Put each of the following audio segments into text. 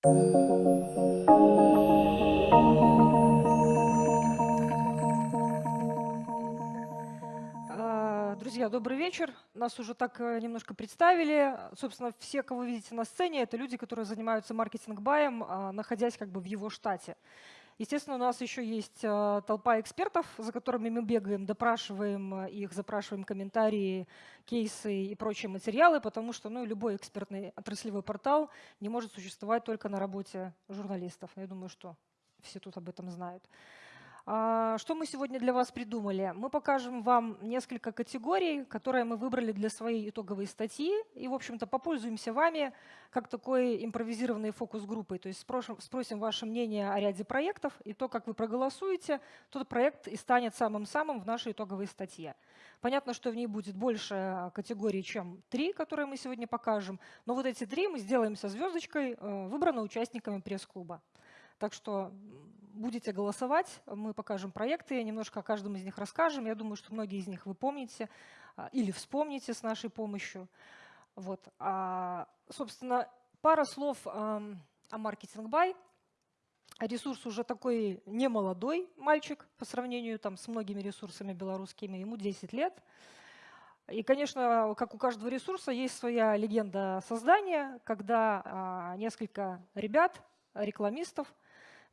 А, друзья, добрый вечер. Нас уже так э, немножко представили. Собственно, все, кого видите на сцене, это люди, которые занимаются маркетинг-баем, а, находясь как бы в его штате. Естественно, у нас еще есть э, толпа экспертов, за которыми мы бегаем, допрашиваем э, их, запрашиваем комментарии, кейсы и прочие материалы, потому что ну, любой экспертный отраслевой портал не может существовать только на работе журналистов. Я думаю, что все тут об этом знают. А, что мы сегодня для вас придумали? Мы покажем вам несколько категорий, которые мы выбрали для своей итоговой статьи. И, в общем-то, попользуемся вами как такой импровизированной фокус-группой. То есть спросим, спросим ваше мнение о ряде проектов, и то, как вы проголосуете, тот проект и станет самым-самым в нашей итоговой статье. Понятно, что в ней будет больше категорий, чем три, которые мы сегодня покажем. Но вот эти три мы сделаем со звездочкой, э, выбраны участниками пресс-клуба. Так что будете голосовать, мы покажем проекты, немножко о каждом из них расскажем. Я думаю, что многие из них вы помните а, или вспомните с нашей помощью. Вот. А, собственно, пара слов о маркетинг бай. Ресурс уже такой немолодой мальчик по сравнению там, с многими ресурсами белорусскими, ему 10 лет. И, конечно, как у каждого ресурса, есть своя легенда создания, когда а, несколько ребят, рекламистов,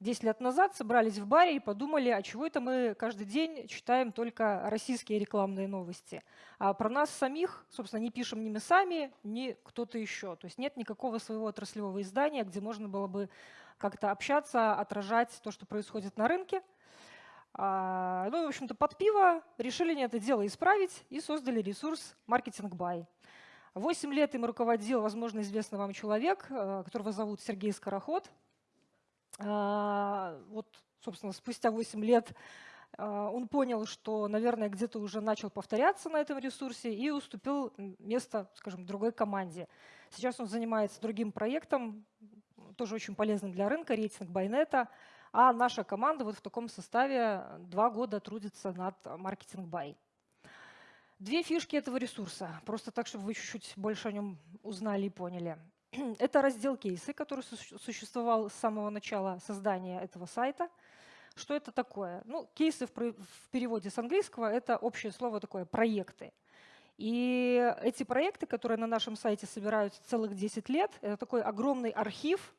10 лет назад собрались в баре и подумали, а чего это мы каждый день читаем только российские рекламные новости. А про нас самих, собственно, не пишем ни мы сами, ни кто-то еще. То есть нет никакого своего отраслевого издания, где можно было бы как-то общаться, отражать то, что происходит на рынке. А, ну, в общем-то, под пиво решили не это дело исправить и создали ресурс Marketing Buy. Восемь лет им руководил, возможно, известный вам человек, э, которого зовут Сергей Скороход. А, вот, собственно, спустя 8 лет а, он понял, что, наверное, где-то уже начал повторяться на этом ресурсе и уступил место, скажем, другой команде. Сейчас он занимается другим проектом, тоже очень полезным для рынка, рейтинг Байнета, а наша команда вот в таком составе два года трудится над маркетинг Бай. Две фишки этого ресурса, просто так, чтобы вы чуть-чуть больше о нем узнали и поняли. Это раздел кейсы, который существовал с самого начала создания этого сайта. Что это такое? Ну, кейсы в переводе с английского – это общее слово такое «проекты». И эти проекты, которые на нашем сайте собираются целых 10 лет, это такой огромный архив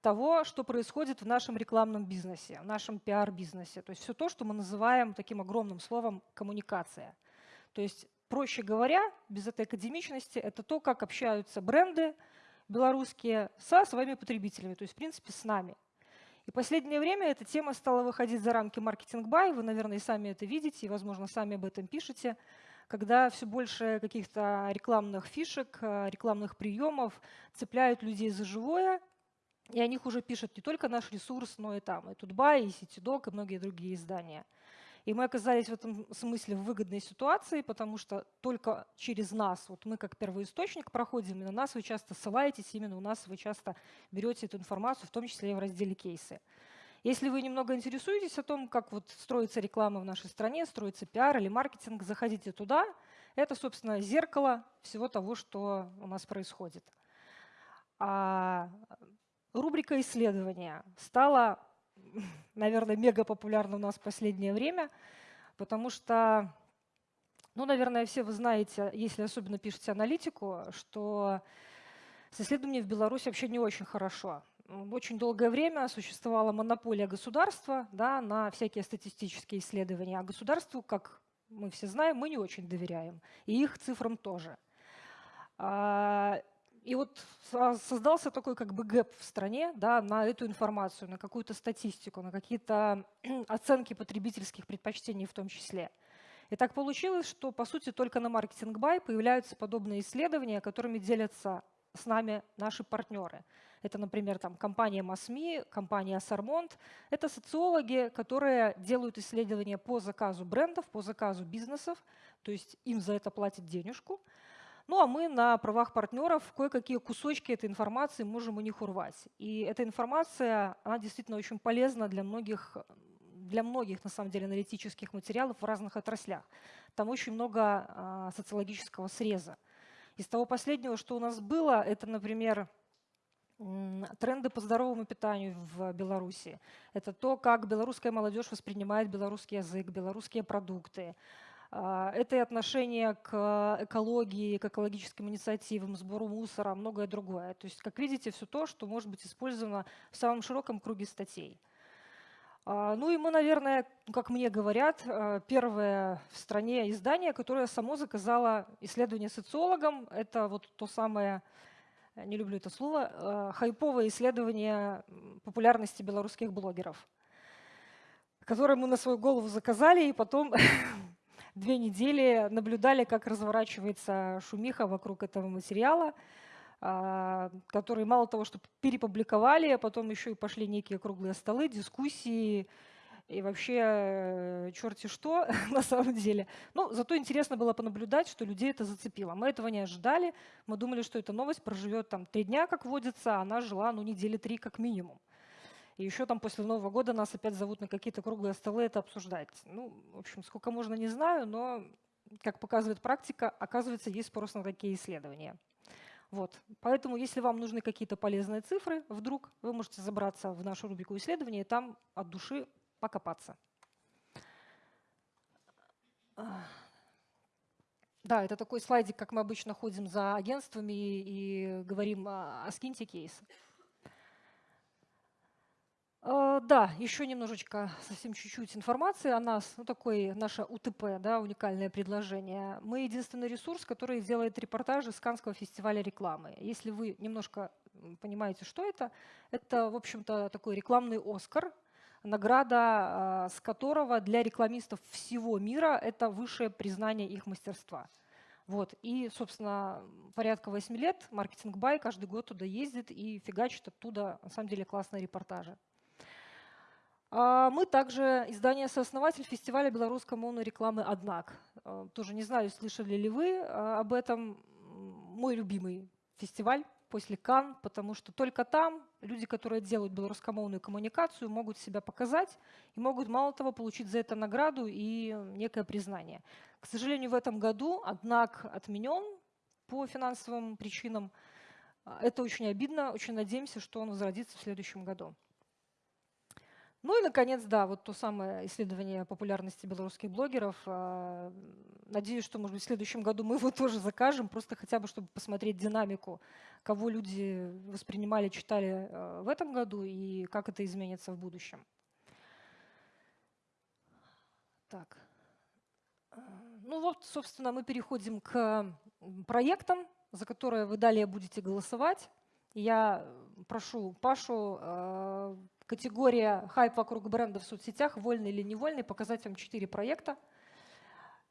того, что происходит в нашем рекламном бизнесе, в нашем пиар-бизнесе. То есть все то, что мы называем таким огромным словом «коммуникация». То есть, проще говоря, без этой академичности, это то, как общаются бренды, белорусские со своими потребителями, то есть, в принципе, с нами. И последнее время эта тема стала выходить за рамки маркетинг-бай. Вы, наверное, и сами это видите, и, возможно, сами об этом пишете, когда все больше каких-то рекламных фишек, э, рекламных приемов цепляют людей за живое, и о них уже пишет не только наш ресурс, но и там, и Тутбай, и Ситидок, и многие другие издания. И мы оказались в этом смысле в выгодной ситуации, потому что только через нас, вот мы как первоисточник проходим, и на нас вы часто ссылаетесь, именно у нас вы часто берете эту информацию, в том числе и в разделе кейсы. Если вы немного интересуетесь о том, как вот строится реклама в нашей стране, строится пиар или маркетинг, заходите туда. Это, собственно, зеркало всего того, что у нас происходит. А рубрика исследования стала наверное, мега популярна у нас в последнее время, потому что, ну, наверное, все вы знаете, если особенно пишете аналитику, что с исследованием в Беларуси вообще не очень хорошо. Очень долгое время существовала монополия государства да, на всякие статистические исследования, а государству, как мы все знаем, мы не очень доверяем, и их цифрам тоже. И вот создался такой как бы gap в стране да, на эту информацию, на какую-то статистику, на какие-то оценки потребительских предпочтений в том числе. И так получилось, что по сути только на marketing by появляются подобные исследования, которыми делятся с нами наши партнеры. Это, например, там, компания MASMI, компания Сармонт. Это социологи, которые делают исследования по заказу брендов, по заказу бизнесов, то есть им за это платят денежку. Ну а мы на правах партнеров кое-какие кусочки этой информации можем у них урвать. И эта информация, она действительно очень полезна для многих, для многих на самом деле аналитических материалов в разных отраслях. Там очень много а, социологического среза. Из того последнего, что у нас было, это, например, тренды по здоровому питанию в Беларуси. Это то, как белорусская молодежь воспринимает белорусский язык, белорусские продукты. А, это и отношение к экологии, к экологическим инициативам, сбору мусора, многое другое. То есть, как видите, все то, что может быть использовано в самом широком круге статей. А, ну и мы, наверное, как мне говорят, а, первое в стране издание, которое само заказало исследование социологам. Это вот то самое, не люблю это слово, хайповое исследование популярности белорусских блогеров, которое мы на свою голову заказали и потом две недели наблюдали, как разворачивается шумиха вокруг этого материала, а, который мало того, что перепубликовали, а потом еще и пошли некие круглые столы, дискуссии, и вообще э, черти что на самом деле. Но ну, зато интересно было понаблюдать, что людей это зацепило. Мы этого не ожидали. Мы думали, что эта новость проживет там три дня, как водится, а она жила ну, недели три как минимум. И еще там после Нового года нас опять зовут на какие-то круглые столы это обсуждать. Ну, в общем, сколько можно, не знаю, но, как показывает практика, оказывается, есть спрос на такие исследования. Вот. Поэтому, если вам нужны какие-то полезные цифры, вдруг вы можете забраться в нашу рубрику исследования и там от души покопаться. Да, это такой слайдик, как мы обычно ходим за агентствами и, говорим о, скинте кейс. Э, да, еще немножечко, совсем чуть-чуть информации о нас. Ну, такое наше УТП, да, уникальное предложение. Мы единственный ресурс, который делает репортажи с Канского фестиваля рекламы. Если вы немножко понимаете, что это, это, в общем-то, такой рекламный «Оскар», награда, э, с которого для рекламистов всего мира это высшее признание их мастерства. Вот. И, собственно, порядка 8 лет маркетинг Бай каждый год туда ездит и фигачит оттуда, на самом деле, классные репортажи. А, мы также издание-сооснователь фестиваля белорусской монорекламы «Однак». А, тоже не знаю, слышали ли вы а, об этом. Мой любимый фестиваль после Кан, потому что только там люди, которые делают белорусскомовную коммуникацию, могут себя показать и могут, мало того, получить за это награду и некое признание. К сожалению, в этом году «Однак» отменен по финансовым причинам. Это очень обидно. Очень надеемся, что он возродится в следующем году. Ну и, наконец, да, вот то самое исследование популярности белорусских блогеров. А, надеюсь, что, может быть, в следующем году мы его тоже закажем, просто хотя бы, чтобы посмотреть динамику, кого люди воспринимали, читали а, в этом году и как это изменится в будущем. Так. А, ну вот, собственно, мы переходим к проектам, за которые вы далее будете голосовать. Я прошу Пашу категория хайп вокруг бренда в соцсетях, вольный или невольный, показать вам четыре проекта,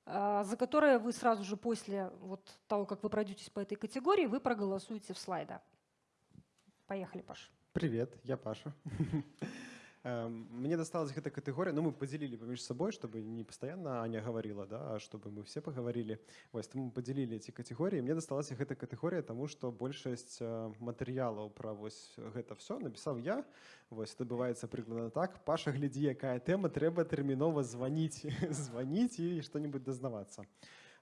а, за которые вы сразу же после вот того, как вы пройдетесь по этой категории, вы проголосуете в слайда. Поехали, Паша. Привет, я Паша. Эм, мне досталась эта категория, но ну, мы поделили поміж собой, чтобы не постоянно Аня говорила, да, а чтобы мы все поговорили. Вось, тому мы поделили эти категории. Мне досталась эта категория, тому что большасць э, матэрыялаў пра вось гэта все написал я. Вось адбываецца прыкладна так. Паша, глядзі, якая тэма, трэба тэрмінова званіць, званіць і што-нибудь дазнавацца.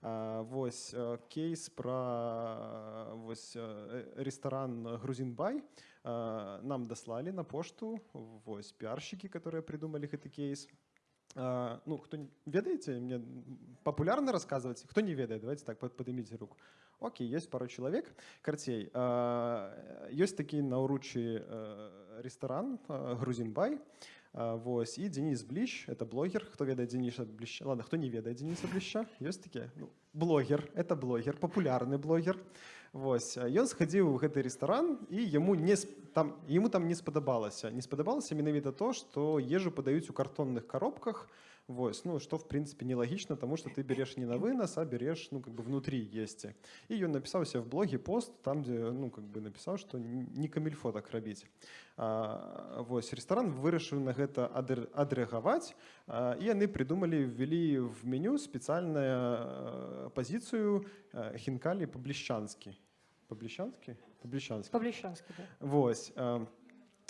Вось э, кейс про вось э, ресторан Грузинбай нам даслалі на пошту вось пиарщики, которые придумали гэты кейс. Ну, кто ведаеце мне популярно рассказывать кто не ведает давайте так подымите руку Окей есть пару человек карцей есть такі наўручы э, ресторан грузинбай Вось і Денис Бліч это блогер хто ведае Дениса бліща ладно хто не ведае Дениса бліща ёсць такі ну, блогер это блогер папулярны блогер Вось ён схадзіў у гэты ресторан і яму не там ему там не спадабалася не спадабалася менавіта то што ежу падаюць у картонных коробках Вось, ну, что, в принципе, нелогично, потому что ты берешь не на вынос, а берешь, ну, как бы внутри есть. И он написал себе в блоге пост, там, где, ну, как бы написал, что не камильфо так робить. А, вось, ресторан вырашыў на гэта адрэагаваць, а, і яны придумали, ввели в меню специальную а, позицию а, хинкали по-блещанскі. По-блещанскі? По-блещанскі. По-блещанскі, да. Вось.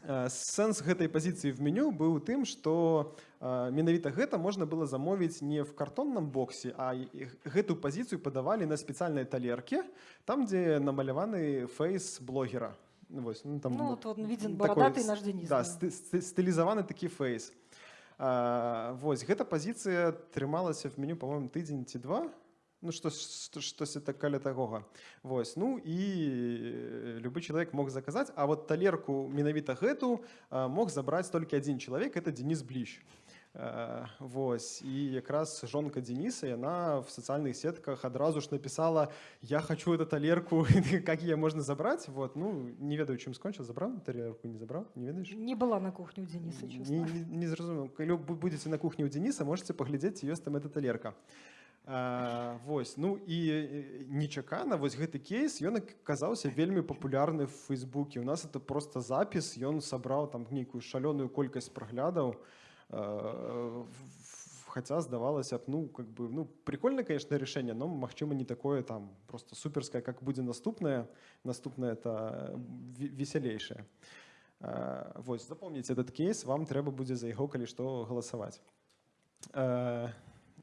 А, Э, сэнс гэтай пазіцыі в меню быў тым што э, менавіта гэта можна было замовіць не в картонным боксе а гэтую пазіцыю падавалі на спецыяльнай талерке там дзе намаляваны фэйс блогера Ну, вось, ну, там, Ну, вот он виден такой бородатый с- наш Денис. Да, да. сты- сты- стылізаваны такі фейс. А, вось гэта пазіцыя трымалася в меню по-моему тыдзень ці два ну што што- штось это каля такога вось ну і э, любы чалавек мог заказаць а вот талерку менавіта гэту а, мог забраць толькі адзін чалавек это Денис бліч А, Вось і якраз жонка Дениса яна в сацыяльных сетках адразу ж написала я хочу эту талерку как ее можно забрать вот ну не ведаю чым скончыў забраў талерку не забраў не ведаеш Не была на кухне у Дениса, не, честно. не, не зразумеў калі вы будете на кухні у Дениса можете паглядзець ёсць там эта талерка а, вось ну і э, нечакана вось гэты кейс ён аказаўся вельмі папулярны в фейсбуке у нас это просто запіс ён сабраў там нейкую шалёную колькасць праглядаў а, в- хотя здавалася б ну как бы ну прикольное конечно решение но магчыма не такое там просто суперское как будзе наступное наступное это ве- весялейшее А, вось запомніце этот кейс вам трэба будзе за яго калі што галасаваць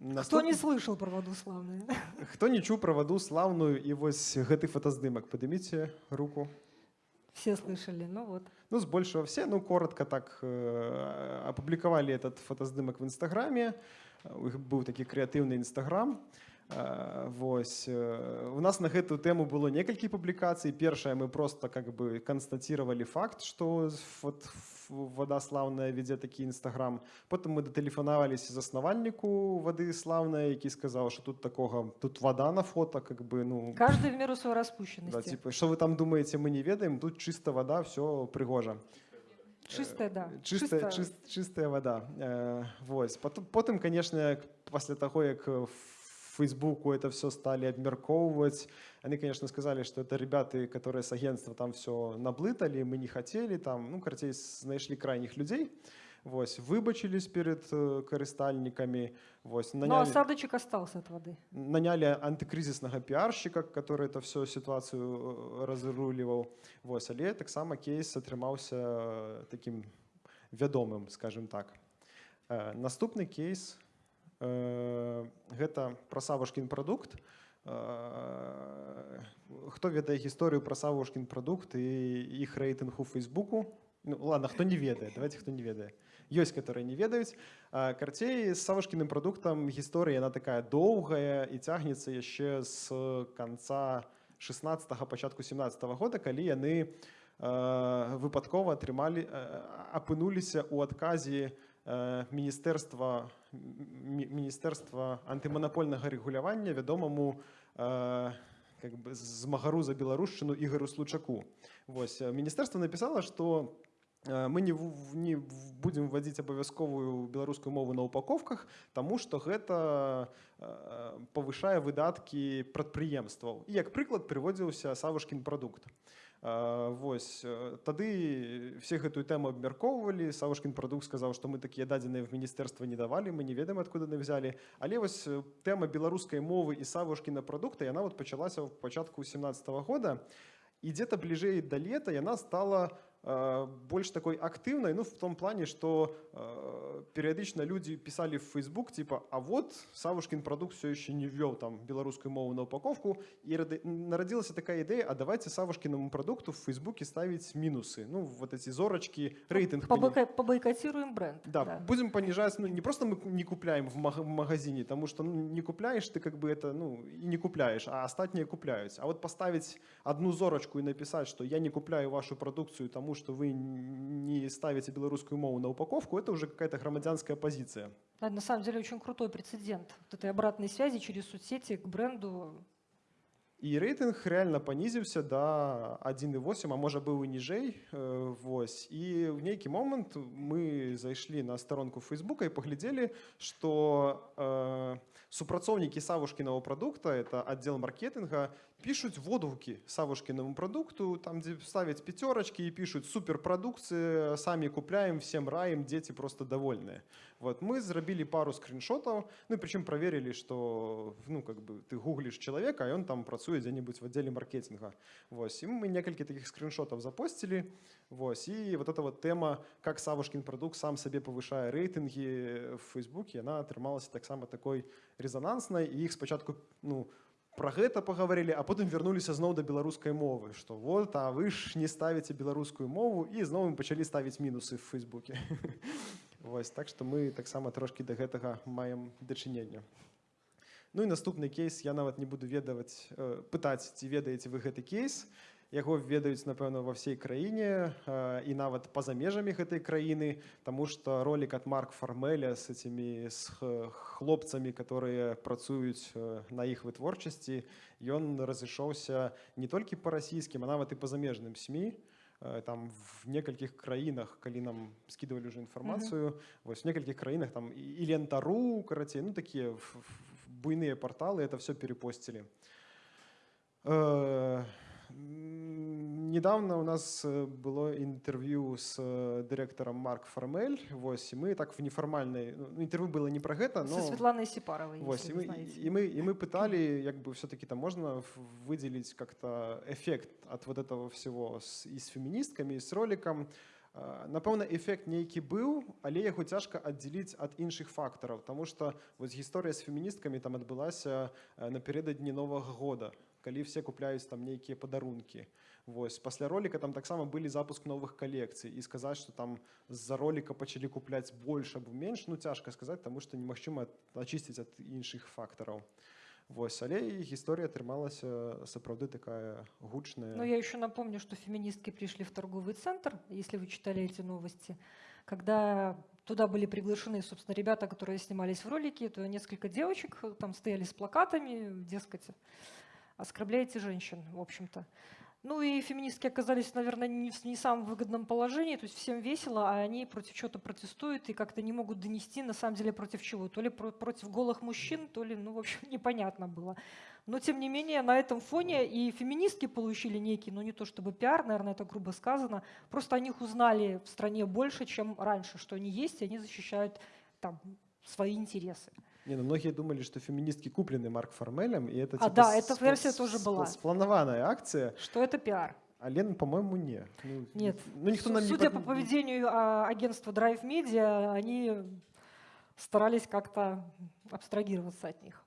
А, Кто не наступ- слышал про воду славную? хто не чуў пра ваду слаўную і вось гэты фотаздымак падыміце руку Все слышали, ну вот. Ну, збольшого все, ну, коротко так э, опубликовали этот фотоздымок в Инстаграме. У іх быў такі крэатыўны Інстаграм. Э, Вось. э, У нас на гэтую тэму было некалькі публікацый. Першае мы просто как бы констатировали факт, што вот ф- вода слаўная вядзе такі Інстаграм. Потым мы датэлефанаваліся заснавальніку вады слаўнай, які сказаў, што тут такога тут вода на фото как бы ну Каждый в меру своей да, распущенности. типа, что вы там думаете, мы не ведаем, тут чисто вода, все пригожа. Чистая, да. Чистая, чис, чистая вода. Э, вось. Потом, потым, конечно, к- пасля таго, як в Фейсбуку это все стали обмерковывать, они, конечно, сказали, что это ребята, которые с агентства там все наблытали, мы не хотели, там, ну, короче, знайшли крайних людей, вось, выбачились перед э, карыстальниками, вось, Но наняли- осадочек остался от воды. наняли антикризисного пиарщика, который это всю ситуацию э, разруливал. Вось, але таксама кейс атрымаўся э, таким вядомым, скажем так. Э, Наступны кейс гэта пра савушкін прадукт. Э, Хто ведае гісторыю пра савушкін прадукт і іх рэйтынг у Фейсбуку? Ну, ладно, хто не ведае, давайте хто не ведае. Ёсць, которые не ведаюць. А, Карцей з савушкіным прадуктам гісторыя яна такая доўгая і цягнецца яшчэ з канца 16 пачатку 17 года, калі яны э, выпадкова атрымалі э, апынуліся ў адказе э, міністэрства мі- міністэрства антыманапольнага рэгулявання вядомаму э, как бы змагару за беларушчыну ігару случаку вось э, міністэрства напісала што э, мы не, в- не в- будем вводзіць абавязковую беларускую мову на упаковках таму што гэта э, павышае выдаткі прадпрыемстваў і як прыклад прыводзіўся савушкін прадукт А, Вось э, тады все гэтую тэму абмяркоўвалі савушкін прадукт сказаў што мы такія дадзеныя в міністэрства не давалі мы не ведаем адкуда яны взялі але вось э, тэма беларускай мовы і савушкіна прадукта яна вот пачалася ў пачатку 17 года і дзе-то бліжэй да лета яна стала э, больш такой актыўнай ну в том плане что э, перыядычна людзі пісалі в Facebook типа а вот савушкін прадукт все еще не ввёў там беларускую мову на упаковку і рады- нарадзілася такая ідэя а давайте савушкінаму прадукту в Фейсбуке ставіць мінусы ну вот эти зорачки рэйтынг пані- Побойка- Побойкотируем бренд. да, будем понижать, ну не просто мы не купляем в маг- в магазине, потому что ну, не купляешь ты как бы это, ну и не купляешь, а остальные купляют. А вот поставить одну зорочку и написать, что я не купляю вашу продукцию, тому что вы не ставите белорусскую мову на упаковку, это уже какая-то громадянская позиция. Да, на самом деле очень крутой прецедент вот этой обратной связи через соцсети к бренду. І рэйтынг рэальна панізіўся да 1,8 а можа быў і ніжэй э, вось і ў нейкі момант мы зайшлі на старонку фейсбука і паглядзелі што э, супрацоўнікі савушкінага прадукта это аддзел маркетинга пішуць водгукі савушкінаму прадукту там дзе ставяць пяцёрачкі і пішуць суперпрадукцыі самі купляем всем раем дзеці просто довольныя вот мы зрабілі пару скриншотаў ну і прычым праверылі што ну как бы ты гугліш чалавека а ён там працуе дзе-небудзь в аддзеле маркетинга вось і мы некалькі таких скриншотаў запосцілі вось і вот эта вот тэма как савушкін прадукт сам сабе павышае рэйтынгі в фейсбуке яна атрымалася таксама такой резонанснай і іх спачатку ну пра гэта пагаварылі а потым вярнуліся зноў да беларускай мовы што вот а вы ж не ставіце беларускую мову і зноў мы пачалі ставіць мінусы в фейсбуке Вось так што мы таксама трошкі да гэтага маем дачынення Ну і наступны кейс я нават не буду ведаваць э, пытаць ці ведаеце вы гэты кейс яго ведаюць напэўна ва ўсей краіне і нават па-за межамі гэтай краіны Таму што ролик ад марк фармеля с этими с хлопцамі которые працуюць на іх вытворчасці ён разышоўся не толькі па расійскім а нават і па замежным сМ там в некалькіх краінах калі нам скидывалі уже інфармацыю mm -hmm. вось в некалькіх краінах там і лентару карацей ну такія буйныя порталы это все перепосцілі э, недавно у нас э, было интервью с э, директором Марк Формель, вось, и мы так в неформальной, ну, интервью было не про это, но... Со Светланой Сипаровой, вось, и мы, и, мы, и мы пытали, как бы все-таки там можно выделить как-то эффект от вот этого всего с, и с феминистками, и с роликом. Напэўна, эфект нейкі быў, але яго цяжка аддзеліць ад іншых фактараў, Таму што вось гісторыя з феміністкамі там адбылася напярэдадні новага года калі все купляюць там нейкія падарункі Вось пасля ролика там таксама былі запуск новых калекцый і сказаць что там з-за ролика пачалі купляць больш або менш ну цяжка сказаць тому что немагчыма ачысціць ад іншых фактараў Вось але і гісторыя атрымалася сапраўды такая гучная но я еще напомню что феминистки пришли в торговый центр если вы читали эти новости когда туда были приглашены, собственно, ребята, которые снимались в ролике, то несколько девочек там стояли с плакатами, дескать, оскорбляете женщин, в общем-то. Ну и феминистки оказались, наверное, не в не самом выгодном положении, то есть всем весело, а они против чего-то протестуют и как-то не могут донести, на самом деле, против чего. То ли про против голых мужчин, то ли, ну, в общем, непонятно было. Но, тем не менее, на этом фоне и феминистки получили некий, ну, не то чтобы пиар, наверное, это грубо сказано, просто о них узнали в стране больше, чем раньше, что они есть, и они защищают там свои интересы. Не, ну многие думали, что феминистки куплены Марк Формелем, и это а, типа да, эта версия тоже была. Спланованная акция. Что это пиар. А Лен, по-моему, не. Ну, Нет. Ну, никто нам Судя не... по поведению а, агентства Drive Media, они старались как-то абстрагироваться от них.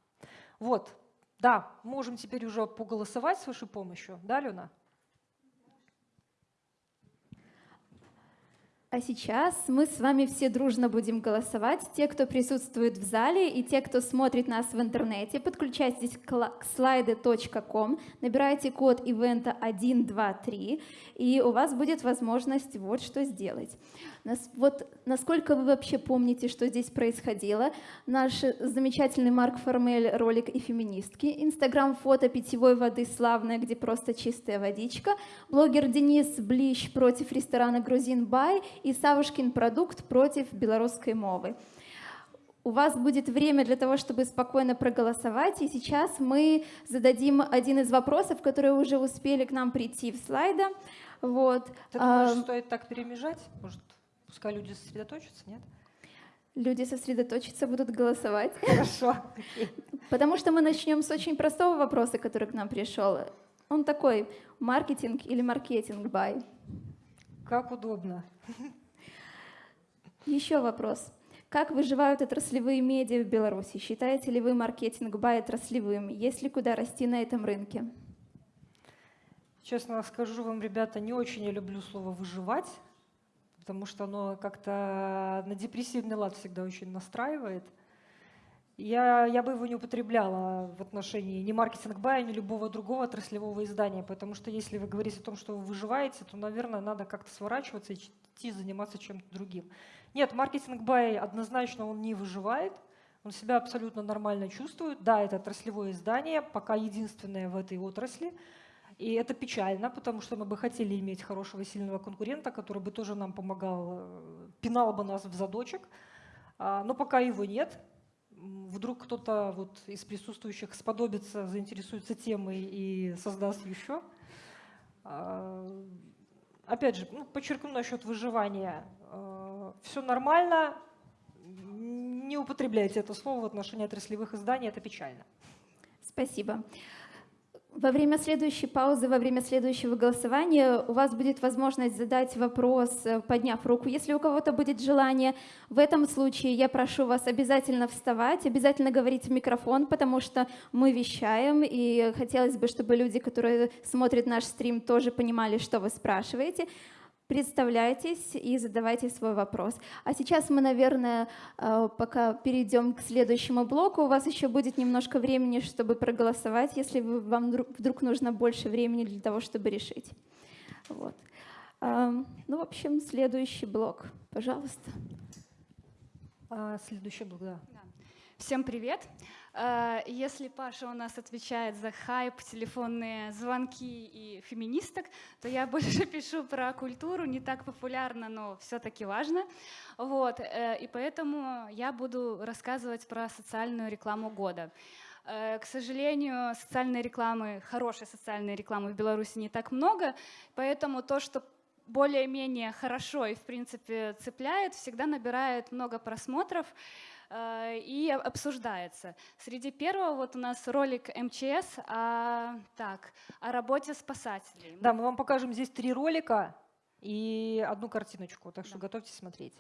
Вот. Да, можем теперь уже поголосовать с вашей помощью. Да, Лена? А сейчас мы с вами все дружно будем голосовать. Те, кто присутствует в зале и те, кто смотрит нас в интернете, подключайтесь к slide.com, набирайте код ивента 123, и у вас будет возможность вот что сделать. Вот насколько вы вообще помните, что здесь происходило? Наш замечательный Марк Формель ролик и феминистки, инстаграм-фото питьевой воды славная, где просто чистая водичка, блогер Денис Блищ против ресторана Грузин Бай и Савушкин продукт против белорусской мовы. У вас будет время для того, чтобы спокойно проголосовать, и сейчас мы зададим один из вопросов, которые уже успели к нам прийти в слайда. Вот. Ты думаешь, а, стоит так перемежать? Может, Пускай люди сосредоточатся, нет? Люди сосредоточатся, будут голосовать. Хорошо. Потому что мы начнем с очень простого вопроса, который к нам пришел. Он такой, маркетинг или маркетинг бай? Как удобно. Еще вопрос. Как выживают отраслевые медиа в Беларуси? Считаете ли вы маркетинг бай отраслевым? Есть ли куда расти на этом рынке? Честно скажу вам, ребята, не очень я люблю слово «выживать», потому что оно как-то на депрессивный лад всегда очень настраивает. Я, я бы его не употребляла в отношении ни маркетинг бая, ни любого другого отраслевого издания, потому что если вы говорите о том, что вы выживаете, то, наверное, надо как-то сворачиваться и идти заниматься чем-то другим. Нет, маркетинг бай однозначно он не выживает, он себя абсолютно нормально чувствует. Да, это отраслевое издание, пока единственное в этой отрасли – и это печально, потому что мы бы хотели иметь хорошего, сильного конкурента, который бы тоже нам помогал, э, пинал бы нас в задочек. А, но пока его нет. Вдруг кто-то вот из присутствующих сподобится, заинтересуется темой и создаст еще. А, опять же, ну, подчеркну насчет выживания. А, Все нормально, не употребляйте это слово в отношении отраслевых изданий, это печально. Спасибо Во время следующей паузы, во время следующего голосования у вас будет возможность задать вопрос, э, подняв руку, если у кого-то будет желание. В этом случае я прошу вас обязательно вставать, обязательно говорить в микрофон, потому что мы вещаем, и хотелось бы, чтобы люди, которые смотрят наш стрим, тоже понимали, что вы спрашиваете. Представляйтесь и задавайте свой вопрос. А сейчас мы, наверное, э, пока перейдем к следующему блоку, у вас еще будет немножко времени, чтобы проголосовать, если вам вдруг нужно больше времени для того, чтобы решить. Вот. Эм, ну, в общем, следующий блок, пожалуйста. А, следующий блок, да. Всем привет. Э, если Паша у нас отвечает за хайп, телефонные звонки и феминисток, то я больше пишу про культуру, не так популярно, но все-таки важно. Вот. Э, и поэтому я буду рассказывать про социальную рекламу года. Э, к сожалению, социальной рекламы, хорошей социальной рекламы в Беларуси не так много, поэтому то, что более-менее хорошо и, в принципе, цепляет, всегда набирает много просмотров. Э, и обсуждается. Среди первого вот у нас ролик МЧС о, так, о работе спасателей. Да, мы вам покажем здесь три ролика и одну картиночку, так что да. готовьтесь смотреть.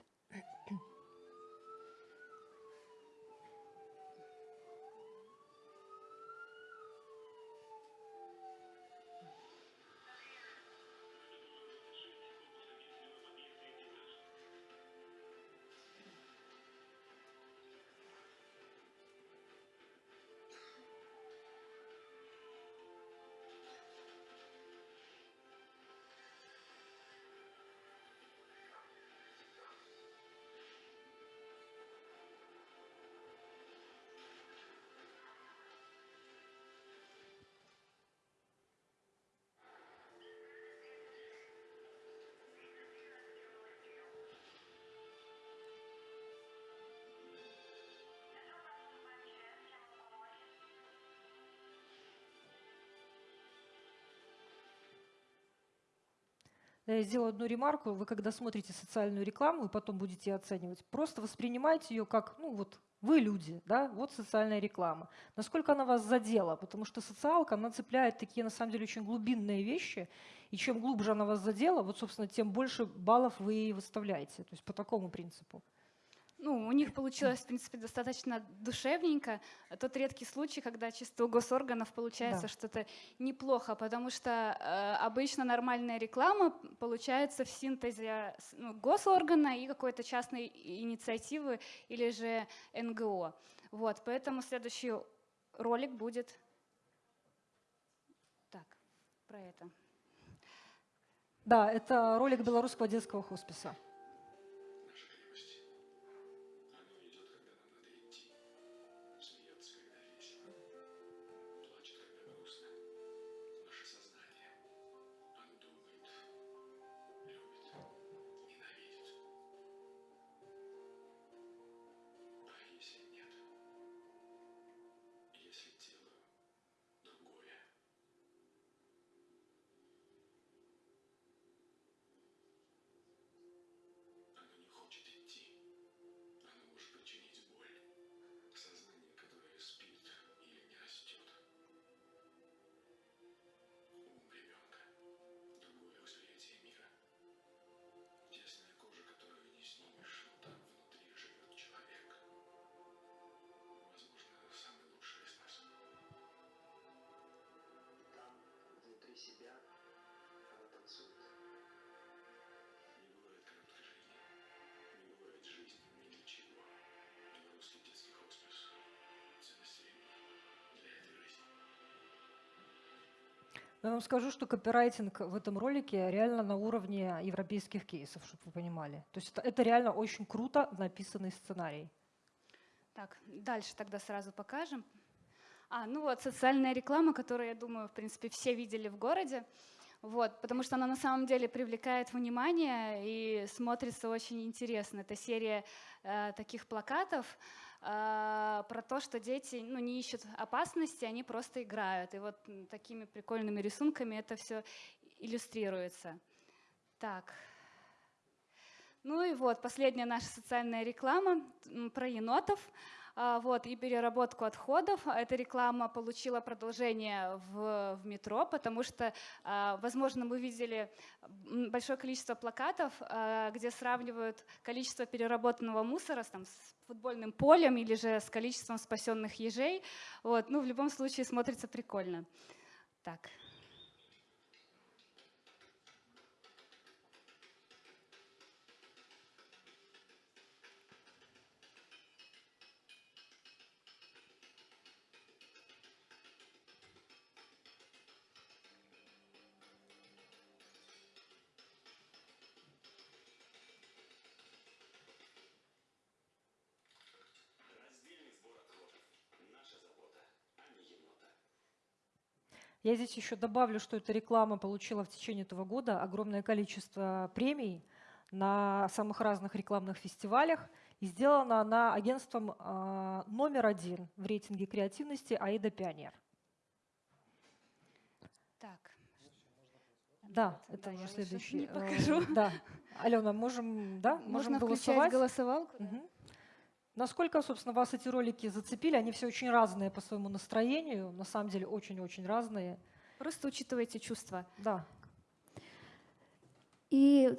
Я сделаю одну ремарку. Вы, когда смотрите социальную рекламу и потом будете оценивать, просто воспринимайте ее как, ну вот, вы люди, да, вот социальная реклама. Насколько она вас задела? Потому что социалка, она цепляет такие, на самом деле, очень глубинные вещи, и чем глубже она вас задела, вот, собственно, тем больше баллов вы ей выставляете. То есть по такому принципу ну, у них получилось, в принципе, достаточно душевненько. Тот редкий случай, когда чисто у госорганов получается да. что-то неплохо, потому что э, обычно нормальная реклама получается в синтезе ну, госоргана и какой-то частной инициативы или же НГО. Вот, поэтому следующий ролик будет так, про это. Да, это ролик белорусского детского хосписа. Я вам скажу, что копирайтинг в этом ролике реально на уровне европейских кейсов, чтобы вы понимали. То есть это, это реально очень круто написанный сценарий. Так, дальше тогда сразу покажем. А, ну вот социальная реклама, которую, я думаю, в принципе, все видели в городе. Вот, потому что она на самом деле привлекает внимание и смотрится очень интересно. Это серия э, таких плакатов, про то, что дети ну, не ищут опасности, они просто играют. И вот такими прикольными рисунками это все иллюстрируется. Так. Ну и вот, последняя наша социальная реклама про енотов. А, вот, и переработку отходов. Эта реклама получила продолжение в, в метро, потому что, а, возможно, мы видели большое количество плакатов, а, где сравнивают количество переработанного мусора с, там, с футбольным полем или же с количеством спасенных ежей. Вот. Ну, в любом случае смотрится прикольно. Так. Я здесь еще добавлю, что эта реклама получила в течение этого года огромное количество премий на самых разных рекламных фестивалях. И сделана она агентством э, номер один в рейтинге креативности «Аида Пионер». Так. Да, это да, уже следующий. не э, покажу. Да. Алена, можем, да, можем Можно включать голосовать? голосовалку? да? Мгм. Насколько, собственно, вас эти ролики зацепили? Они все очень разные по своему настроению, на самом деле очень-очень разные. Просто учитывайте чувства. Да. И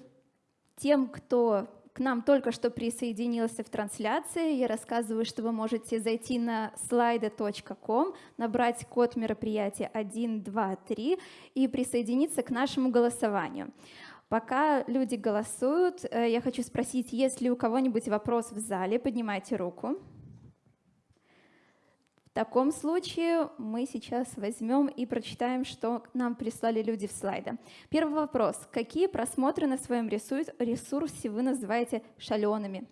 тем, кто к нам только что присоединился в трансляции, я рассказываю, что вы можете зайти на slido.com, набрать код мероприятия 123 и присоединиться к нашему голосованию. Пока люди голосуют, э, я хочу спросить, есть ли у кого-нибудь вопрос в зале, поднимайте руку. В таком случае мы сейчас возьмем и прочитаем, что нам прислали люди в слайде. Первый вопрос. Какие просмотры на своем ресурс- ресурсе вы называете шалеными?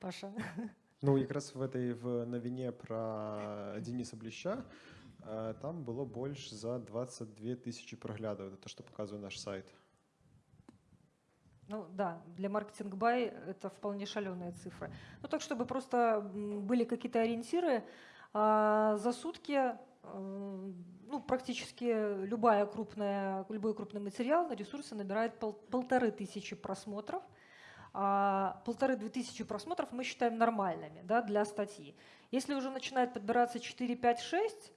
Паша. Ну, якраз в этой в новине про Дениса Блеща там было больше за 22 тысячи проглядов. Это то, что показывает наш сайт. Ну да, для маркетинг бай это вполне шаленые цифры. Ну так, чтобы просто были какие-то ориентиры, а, за сутки ну, практически любая крупная, любой крупный материал на ресурсе набирает пол- полторы тысячи просмотров. А полторы-две тысячи просмотров мы считаем нормальными да, для статьи. Если уже начинает подбираться 4, 5, 6,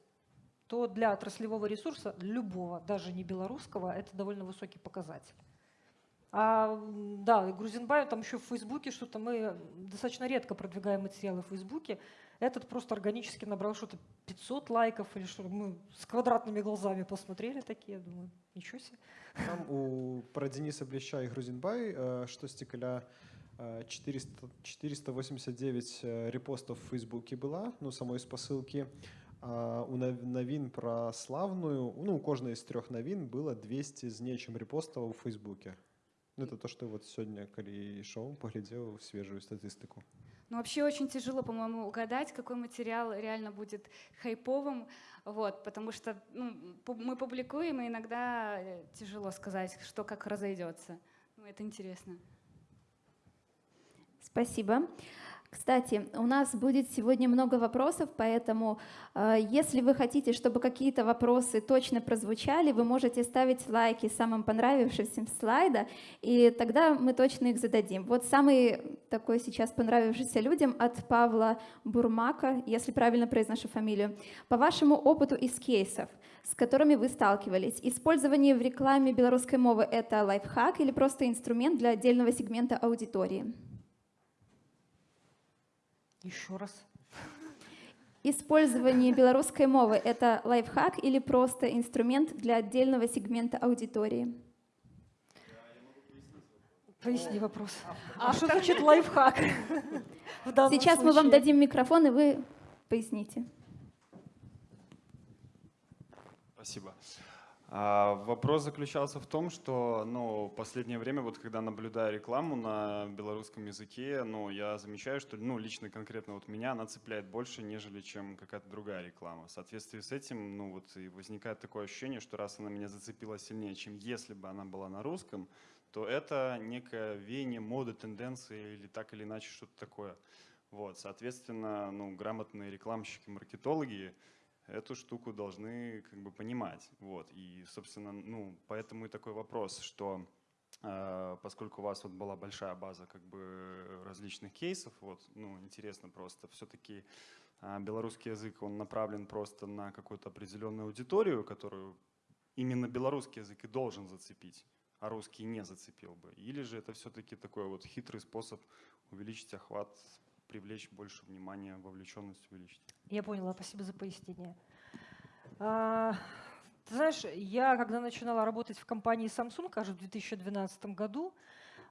то для отраслевого ресурса, любого, даже не белорусского, это довольно высокий показатель. А, да, Грузинбай, там еще в Фейсбуке что-то мы достаточно редко продвигаем материалы в Фейсбуке. Этот просто органически набрал что-то 500 лайков или что Мы с квадратными глазами посмотрели такие, думаю, ничего себе. Там у про Дениса Блеща и Грузинбай э, штосьці каля э, 400, 489 э, репостов в Фейсбуке была, ну, самой спасылки. А у нав- навін про славную, ну, у кожнай з трёх навін было 200 з нечым репостаў у Фейсбуке. Ну, это то, что вот сегодня, коли ішоў, паглядзеў свежую статистику. Ну, вообще очень тяжело, по-моему, угадать, какой материал реально будет хайповым, вот, потому что ну, пу- мы публикуем, и иногда э, тяжело сказать, что как разойдется. Ну, это интересно. Спасибо. кстати, у нас будет сегодня много вопросов, поэтому э, если вы хотите, чтобы какие-то вопросы точно прозвучали, вы можете ставить лайки самым понравившимся слайда, и тогда мы точно их зададим. Вот самый такой сейчас понравившийся людям от Павла Бурмака, если правильно произношу фамилию. По вашему опыту из кейсов, с которыми вы сталкивались, использование в рекламе белорусской мовы — это лайфхак или просто инструмент для отдельного сегмента аудитории? Еще раз. Использование белорусской мовы — это лайфхак или просто инструмент для отдельного сегмента аудитории? Поясни вопрос. А что значит лайфхак? Сейчас мы вам дадим микрофон, и вы поясните. Спасибо. А, Вопрос заключался в том, что ну, последнее время, вот когда наблюдаю рекламу на белорусском языке, ну, я замечаю, что ну, лично конкретно вот меня она цепляет больше, нежели чем какая-то другая реклама. В соответствии с этим ну, вот, и возникает такое ощущение, что раз она меня зацепила сильнее, чем если бы она была на русском, то это некое веяние моды, тенденции или так или иначе что-то такое. Вот, соответственно, ну, грамотные рекламщики, маркетологи эту штуку должны как бы понимать. Вот. И, собственно, ну, поэтому и такой вопрос, что э, поскольку у вас вот была большая база как бы различных кейсов, вот, ну, интересно просто, все-таки белорусский язык, он направлен просто на какую-то определенную аудиторию, которую именно белорусский язык и должен зацепить, а русский не зацепил бы? Или же это все-таки такой вот хитрый способ увеличить охват, привлечь больше внимания, вовлеченность увеличить? Я поняла, спасибо за пояснение. А, ты знаешь, я когда начинала работать в компании Samsung, кажется, в 2012 году,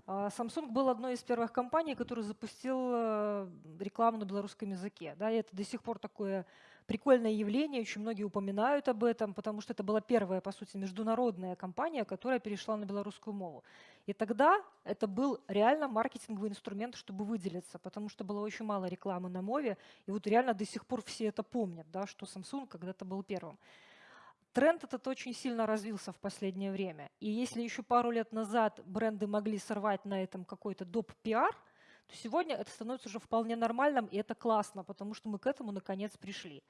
а, Samsung был одной из первых компаний, которая запустила рекламу на белорусском языке. Да, и это до сих пор такое прикольное явление, очень многие упоминают об этом, потому что это была первая, по сути, международная компания, которая перешла на белорусскую мову. И тогда это был реально маркетинговый инструмент, чтобы выделиться, потому что было очень мало рекламы на мове, и вот реально до сих пор все это помнят, да, что Samsung когда-то был первым. Тренд этот очень сильно развился в последнее время. И если еще пару лет назад бренды могли сорвать на этом какой-то доп-пиар, то сегодня это становится уже вполне нормальным, и это классно, потому что мы к этому наконец пришли.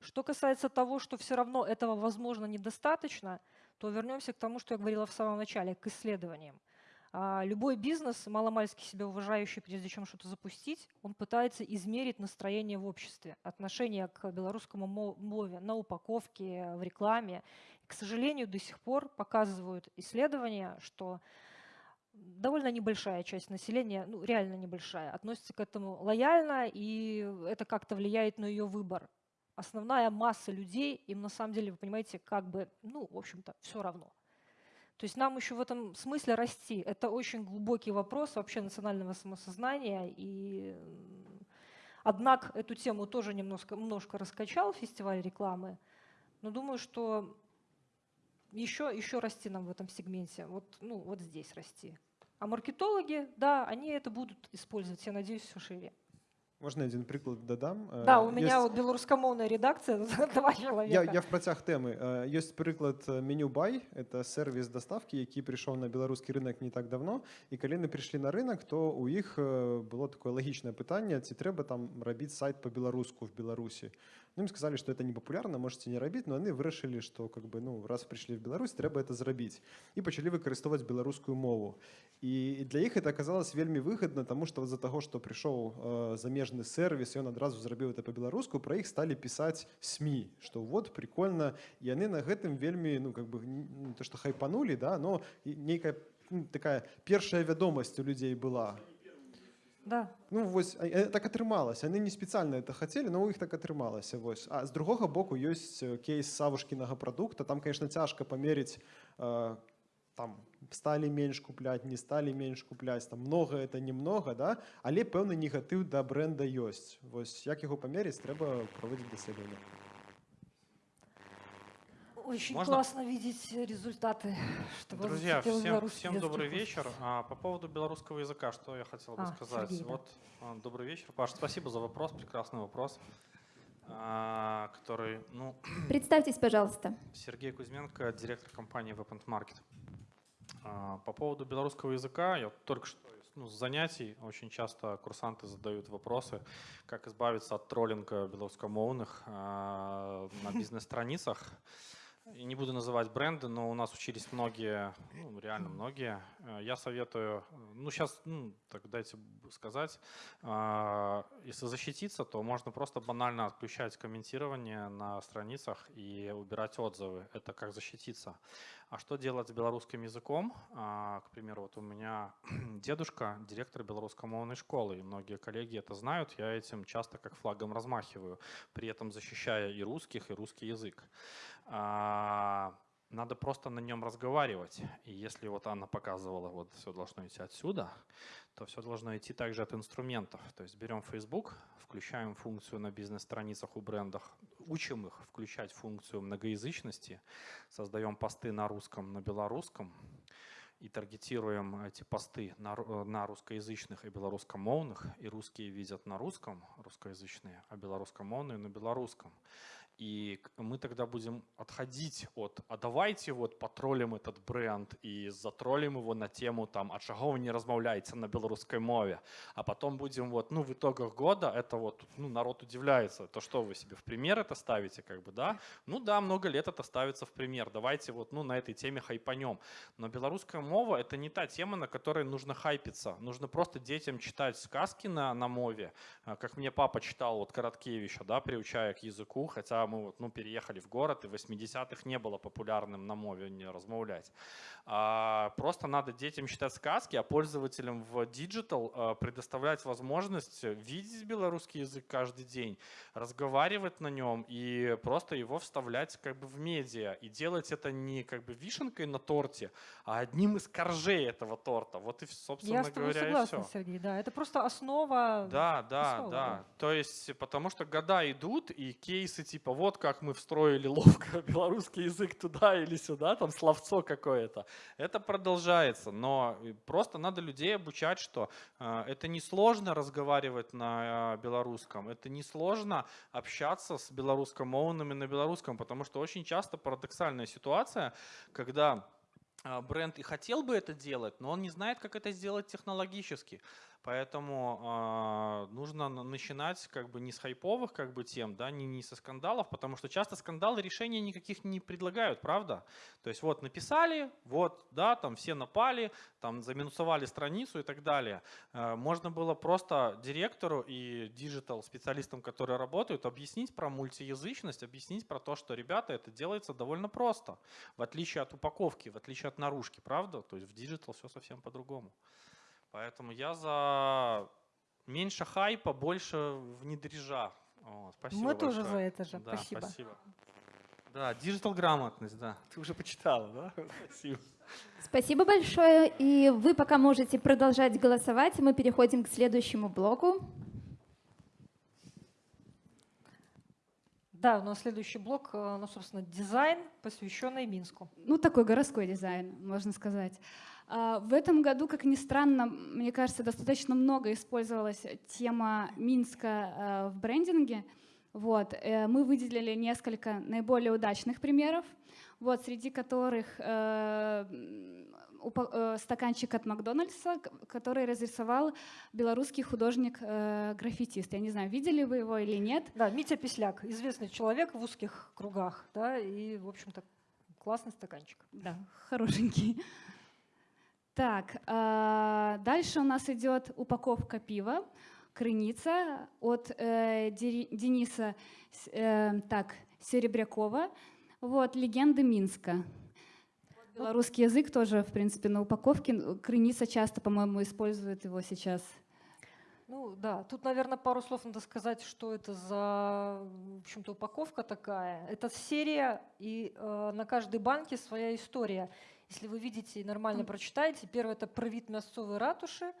Что касается того, что все равно этого, возможно, недостаточно, то вернемся к тому, что я говорила в самом начале, к исследованиям. А, любой бизнес, маломальски себя уважающий, прежде чем что-то запустить, он пытается измерить настроение в обществе, отношение к белорусскому мове на упаковке, в рекламе. И, к сожалению, до сих пор показывают исследования, что довольно небольшая часть населения, ну реально небольшая, относится к этому лояльно, и это как-то влияет на ее выбор. Основная масса людей, им на самом деле, вы понимаете, как бы, ну, в общем-то, все равно. То есть нам еще в этом смысле расти. Это очень глубокий вопрос вообще национального самосознания. И однако эту тему тоже немножко, немножко раскачал фестиваль рекламы. Но думаю, что еще, еще расти нам в этом сегменте. Вот, ну, вот здесь расти. А маркетологи, да, они это будут использовать, я надеюсь, все шире. Можна один приклад дадам да у меня вот беларускамоўная редакция два человека я, я в працяг тэмы ёсць прыклад меню бай это сервис доставки які прыйшоў на беларускі рынок не так давно і калі яны прыйшлі на рынок то у іх было такое лагічнае пытанне ці трэба там рабіць сайт по-беларуску в беларусі ну, им сказали что это не популярна можете не рабіць но яны вырашылі что как бы ну раз прыйшлі в Беларусь трэба это зрабіць і пачалі выкарыстоўваць беларускую мову і для іх это оказалось вельмі выгодна тому что з-за таго что прыйшоў замежны сервис ён адразу зрабіў это по-беларуску про іх сталі пісаць сМ что вот прикольно яны на гэтым вельмі ну как бы ну, то что хайпанули да но нейкая ну, такая першая вядомасць у людзей была да ну вось так атрымалася яны не спецыяльна это хацелі но у іх так атрымалася вось а з другога боку ёсць кейс савушкінага прадукта там конечно цяжка памерыць там сталі менш купляць не сталі менш купляць там много это немного да але пэўны негатыў да бренда ёсць вось як яго памерыць трэба праводзіць даследаванне очень Можно? классно видеть результаты. Что Друзья, всем, всем добрый вечер. А, по поводу белорусского языка, что я хотел бы а, сказать. Сергей, да. Вот, а, добрый вечер, Паш. Спасибо за вопрос, прекрасный вопрос. А, который, ну... Представьтесь, пожалуйста. Сергей Кузьменко, директор компании Weapon Market. А, по поводу белорусского языка, я только что ну, с занятий очень часто курсанты задают вопросы, как избавиться от троллинга белорусскомовных э, на бизнес-страницах. И не буду называть бренды, но у нас учились многие, ну, реально многие. Э, я советую, ну, сейчас, ну, так дайте сказать, а, если защититься, то можно просто банально отключать комментирование на страницах и убирать отзывы. Это как защититься. А что делать с белорусским языком? А, к примеру, вот у меня дедушка директор белорусскомовной школы, и многие коллеги это знают. Я этим часто как флагом размахиваю, при этом защищая и русских, и русский язык. Надо просто на нем разговаривать. И если вот Анна показывала, вот все должно идти отсюда, то все должно идти также от инструментов. То есть берем Facebook, включаем функцию на бизнес-страницах у брендов, учим их включать функцию многоязычности, создаем посты на русском, на белорусском, и таргетируем эти посты на, на русскоязычных и белорусскомовных, и русские видят на русском, русскоязычные, а белорусскомовные на белорусском. И мы тогда будем отходить от, а давайте вот потроллим этот бренд и затроллим его на тему там, а чого ви не розмовляєте на белорусской мове. А потом будем вот, ну в итогах года это вот, ну народ удивляется, то что вы себе в пример это ставите, как бы, да? Ну да, много лет это ставится в пример, давайте вот, ну на этой теме хайпанем. Но белорусская мова это не та тема, на которой нужно хайпиться. Нужно просто детям читать сказки на, на мове, А, как мне папа читал вот Короткевича, да, приучая к языку, хотя мы вот, ну, переехали в город, и в 80-х не было популярным на мове не размовлять. А, просто надо детям читать сказки, а пользователям в Digital а, предоставлять возможность видеть белорусский язык каждый день, разговаривать на нем и просто его вставлять как бы в медиа. И делать это не как бы вишенкой на торте, а одним из коржей этого торта. Вот и, собственно Я с тобой говоря, и согласна, все. Сергей, да. Это просто основа. Да, да, Основа, да. да. То есть, потому что года идут, и кейсы типа вот как мы встроили ловко белорусский язык туда или сюда, там словцо какое-то. Это продолжается, но э, просто надо людей обучать, что э, это несложно разговаривать на э, белорусском, это несложно общаться с белорусскомовными на белорусском, потому что очень часто парадоксальная ситуация, когда бренд и хотел бы это делать, но он не знает, как это сделать технологически. Поэтому а, нужно на- начинать как бы не с хайповых как бы тем, да, не, не со скандалов, потому что часто скандалы решения никаких не предлагают, правда? То есть вот написали, вот, да, там все напали, там заминусовали страницу и так далее. Э, Можно было просто директору и digital специалистам, которые работают, объяснить про мультиязычность, объяснить про то, что, ребята, это делается довольно просто, в отличие от упаковки, в отличие от наружки, правда? То есть в digital все совсем по-другому. Поэтому я за меньше хайпа, больше внедрежа. О, спасибо Мы тоже большое. за это же. Да, Спасибо. спасибо. Да, digital грамотность, да. Ты уже почитала, да? Спасибо. Спасибо большое. И вы пока можете продолжать голосовать. Мы переходим к следующему блоку. Да, у нас следующий блок, э, ну, собственно, дизайн, посвященный Минску. Ну, такой городской дизайн, можно сказать. А, В этом году, как ни странно, мне кажется, достаточно много использовалась тема Минска э, в брендинге. Вот. э, Мы выделили несколько наиболее удачных примеров, вот, среди которых э, э, стаканчик от Макдональдса, который разрисовал белорусский художник-граффитист. Я не знаю, видели вы его или нет. Да, Митя Песляк, известный человек в узких кругах, да, и, в общем-то, классный стаканчик. Да, хорошенький. Так, а, дальше у нас идет упаковка пива, крыница от э, Дениса э, так, Серебрякова. Вот, легенды Минска. Белорусский язык тоже, в принципе, на упаковке. Крыница часто, по-моему, использует его сейчас. Ну да, тут, наверное, пару слов надо сказать, что это за, в общем-то, упаковка такая. Это серия, и э, на каждой банке своя история. Если вы видите и нормально прочитаете, первое это про вид мясцовой ратуши,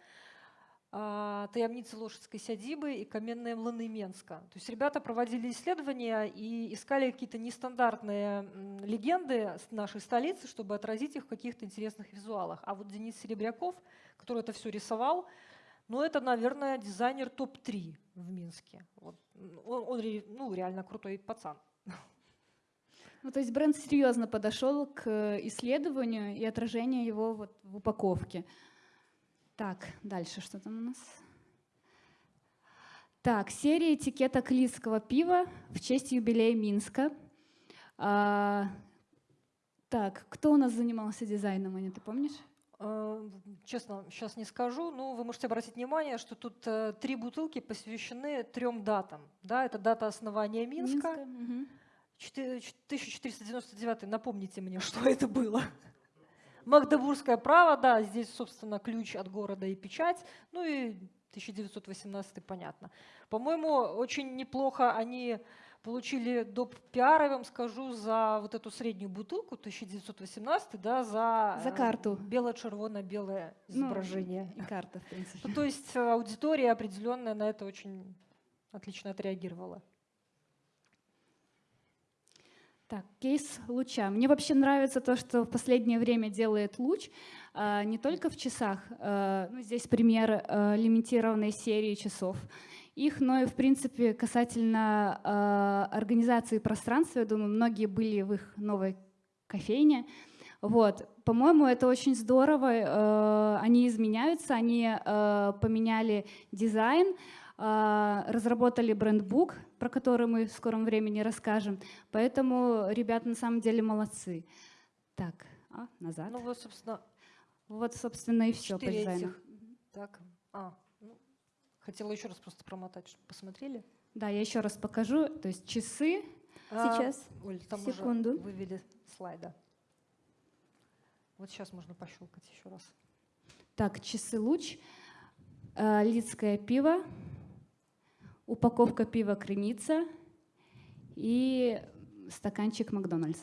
а, таямницы лошадской сядибы и каменные млыны Менска. То есть ребята проводили исследования и искали какие-то нестандартные легенды нашей столицы, чтобы отразить их в каких-то интересных визуалах. А вот Денис Серебряков, который это все рисовал, ну, это, наверное, дизайнер топ-3 в Минске. Вот. Он, он ну, реально крутой пацан. Ну, то есть бренд серьезно подошел к исследованию и отражению его вот в упаковке. Так, дальше что там у нас? Так, серия этикеток лидского пива в честь юбилея Минска. А, так, кто у нас занимался дизайном, Аня, ты помнишь? Э, Честно, сейчас не скажу, но вы можете обратить внимание, что тут э, три бутылки посвящены трем датам. Да, это дата основания Минска. Четы- ч- 1499, напомните мне, что это было. Магдебургское право, да, здесь, собственно, ключ от города и печать. Ну и 1918, понятно. По-моему, очень неплохо они получили доп. пиар, я вам скажу, за вот эту среднюю бутылку 1918, да, за, За э, карту. бело-червоно-белое Ну, изображение. И карта, в принципе. Ну, то есть э, аудитория определенная на это очень отлично отреагировала. Так, кейс луча. Мне вообще нравится то, что в последнее время делает луч, а, не только в часах. а, ну, здесь пример а, лимитированной серии часов. их, но и, в принципе, касательно организации пространства, я думаю, многие были в их новой кофейне. Вот. По-моему, это очень здорово. Они изменяются, они поменяли дизайн, разработали брендбук, про который мы в скором времени расскажем. Поэтому ребята на самом деле молодцы. Так, а, назад. Ну вот, собственно, Вот, собственно, и все по дизайну. этих. Так, а, ну, хотела еще раз просто промотать, чтобы посмотрели. Да, я еще раз покажу. То есть часы. А, Сейчас, Оль, там секунду. уже вывели слайда. Вот сейчас можно пощелкать еще раз. Так, часы луч, э, лидское пиво, упаковка пива крыница и стаканчик Макдональдс.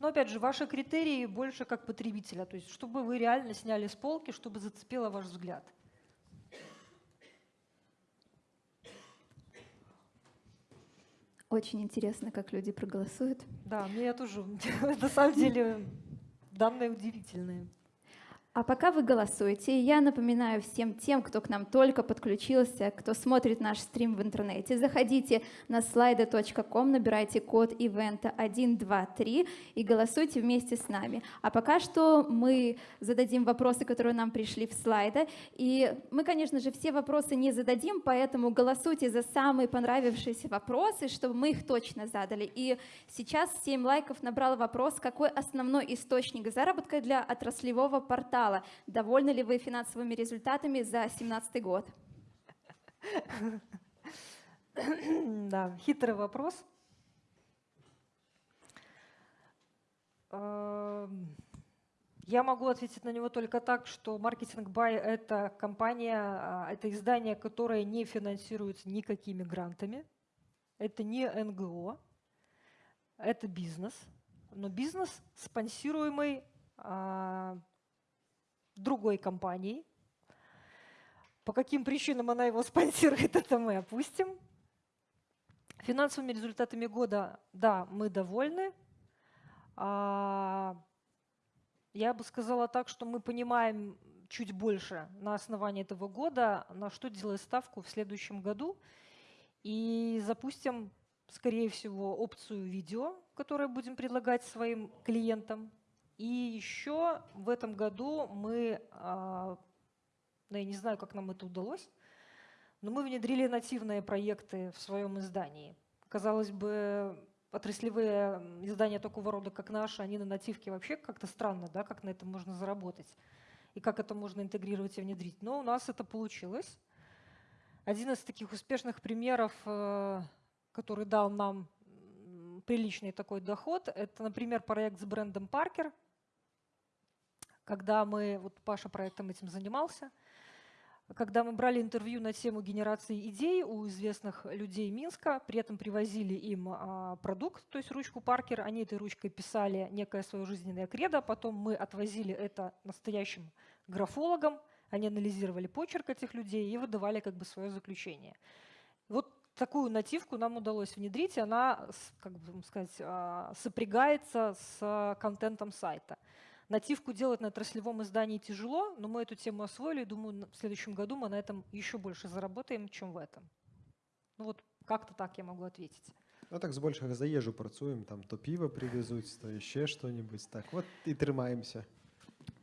Но опять же, ваши критерии больше как потребителя, то есть чтобы вы реально сняли с полки, чтобы зацепило ваш взгляд. Очень интересно, как люди проголосуют. Да, мне тоже, на самом деле, данные удивительные. А пока вы голосуете, я напоминаю всем тем, кто к нам только подключился, кто смотрит наш стрим в интернете, заходите на slido.com, набирайте код ивента 123 и голосуйте вместе с нами. А пока что мы зададим вопросы, которые нам пришли в слайда. И мы, конечно же, все вопросы не зададим, поэтому голосуйте за самые понравившиеся вопросы, чтобы мы их точно задали. И сейчас 7 лайков набрал вопрос, какой основной источник заработка для отраслевого портала. Довольны ли вы финансовыми результатами за 2017 год? Да, хитрый вопрос. Эм, Я могу ответить на него только так, что Marketing Buy – это компания, а, это издание, которое не финансируется никакими грантами. Это не НГО, это бизнес. Но бизнес, спонсируемый а, другой компанией. По каким причинам она его спонсирует, это мы опустим. Финансовыми результатами года, да, мы довольны. А, Я бы сказала так, что мы понимаем чуть больше на основании этого года, на что делать ставку в следующем году. И запустим, скорее всего, опцию видео, которую будем предлагать своим клиентам. И еще в этом году мы, а, ну, я не знаю, как нам это удалось, но мы внедрили нативные проекты в своем издании. Казалось бы, отраслевые издания такого рода, как наши, они на нативке вообще как-то странно, да, как на этом можно заработать и как это можно интегрировать и внедрить. Но у нас это получилось. Один из таких успешных примеров, э, который дал нам приличный такой доход, это, например, проект с брендом Паркер, когда мы, вот Паша проектом этим занимался, когда мы брали интервью на тему генерации идей у известных людей Минска, при этом привозили им а, продукт, то есть ручку Паркер, они этой ручкой писали некое свое жизненное кредо, потом мы отвозили это настоящим графологам, они анализировали почерк этих людей и выдавали как бы свое заключение. Вот такую нативку нам удалось внедрить, она, как бы сказать, а, сопрягается с контентом сайта. Нативку делать на отраслевом издании тяжело, но мы эту тему освоили, думаю, в следующем году мы на этом еще больше заработаем, чем в этом. Ну вот как-то так я могу ответить. Ну так збольшага за ежу працуем, там то пиво привезуть, то еще что-нибудь. Так, вот и трымаемся.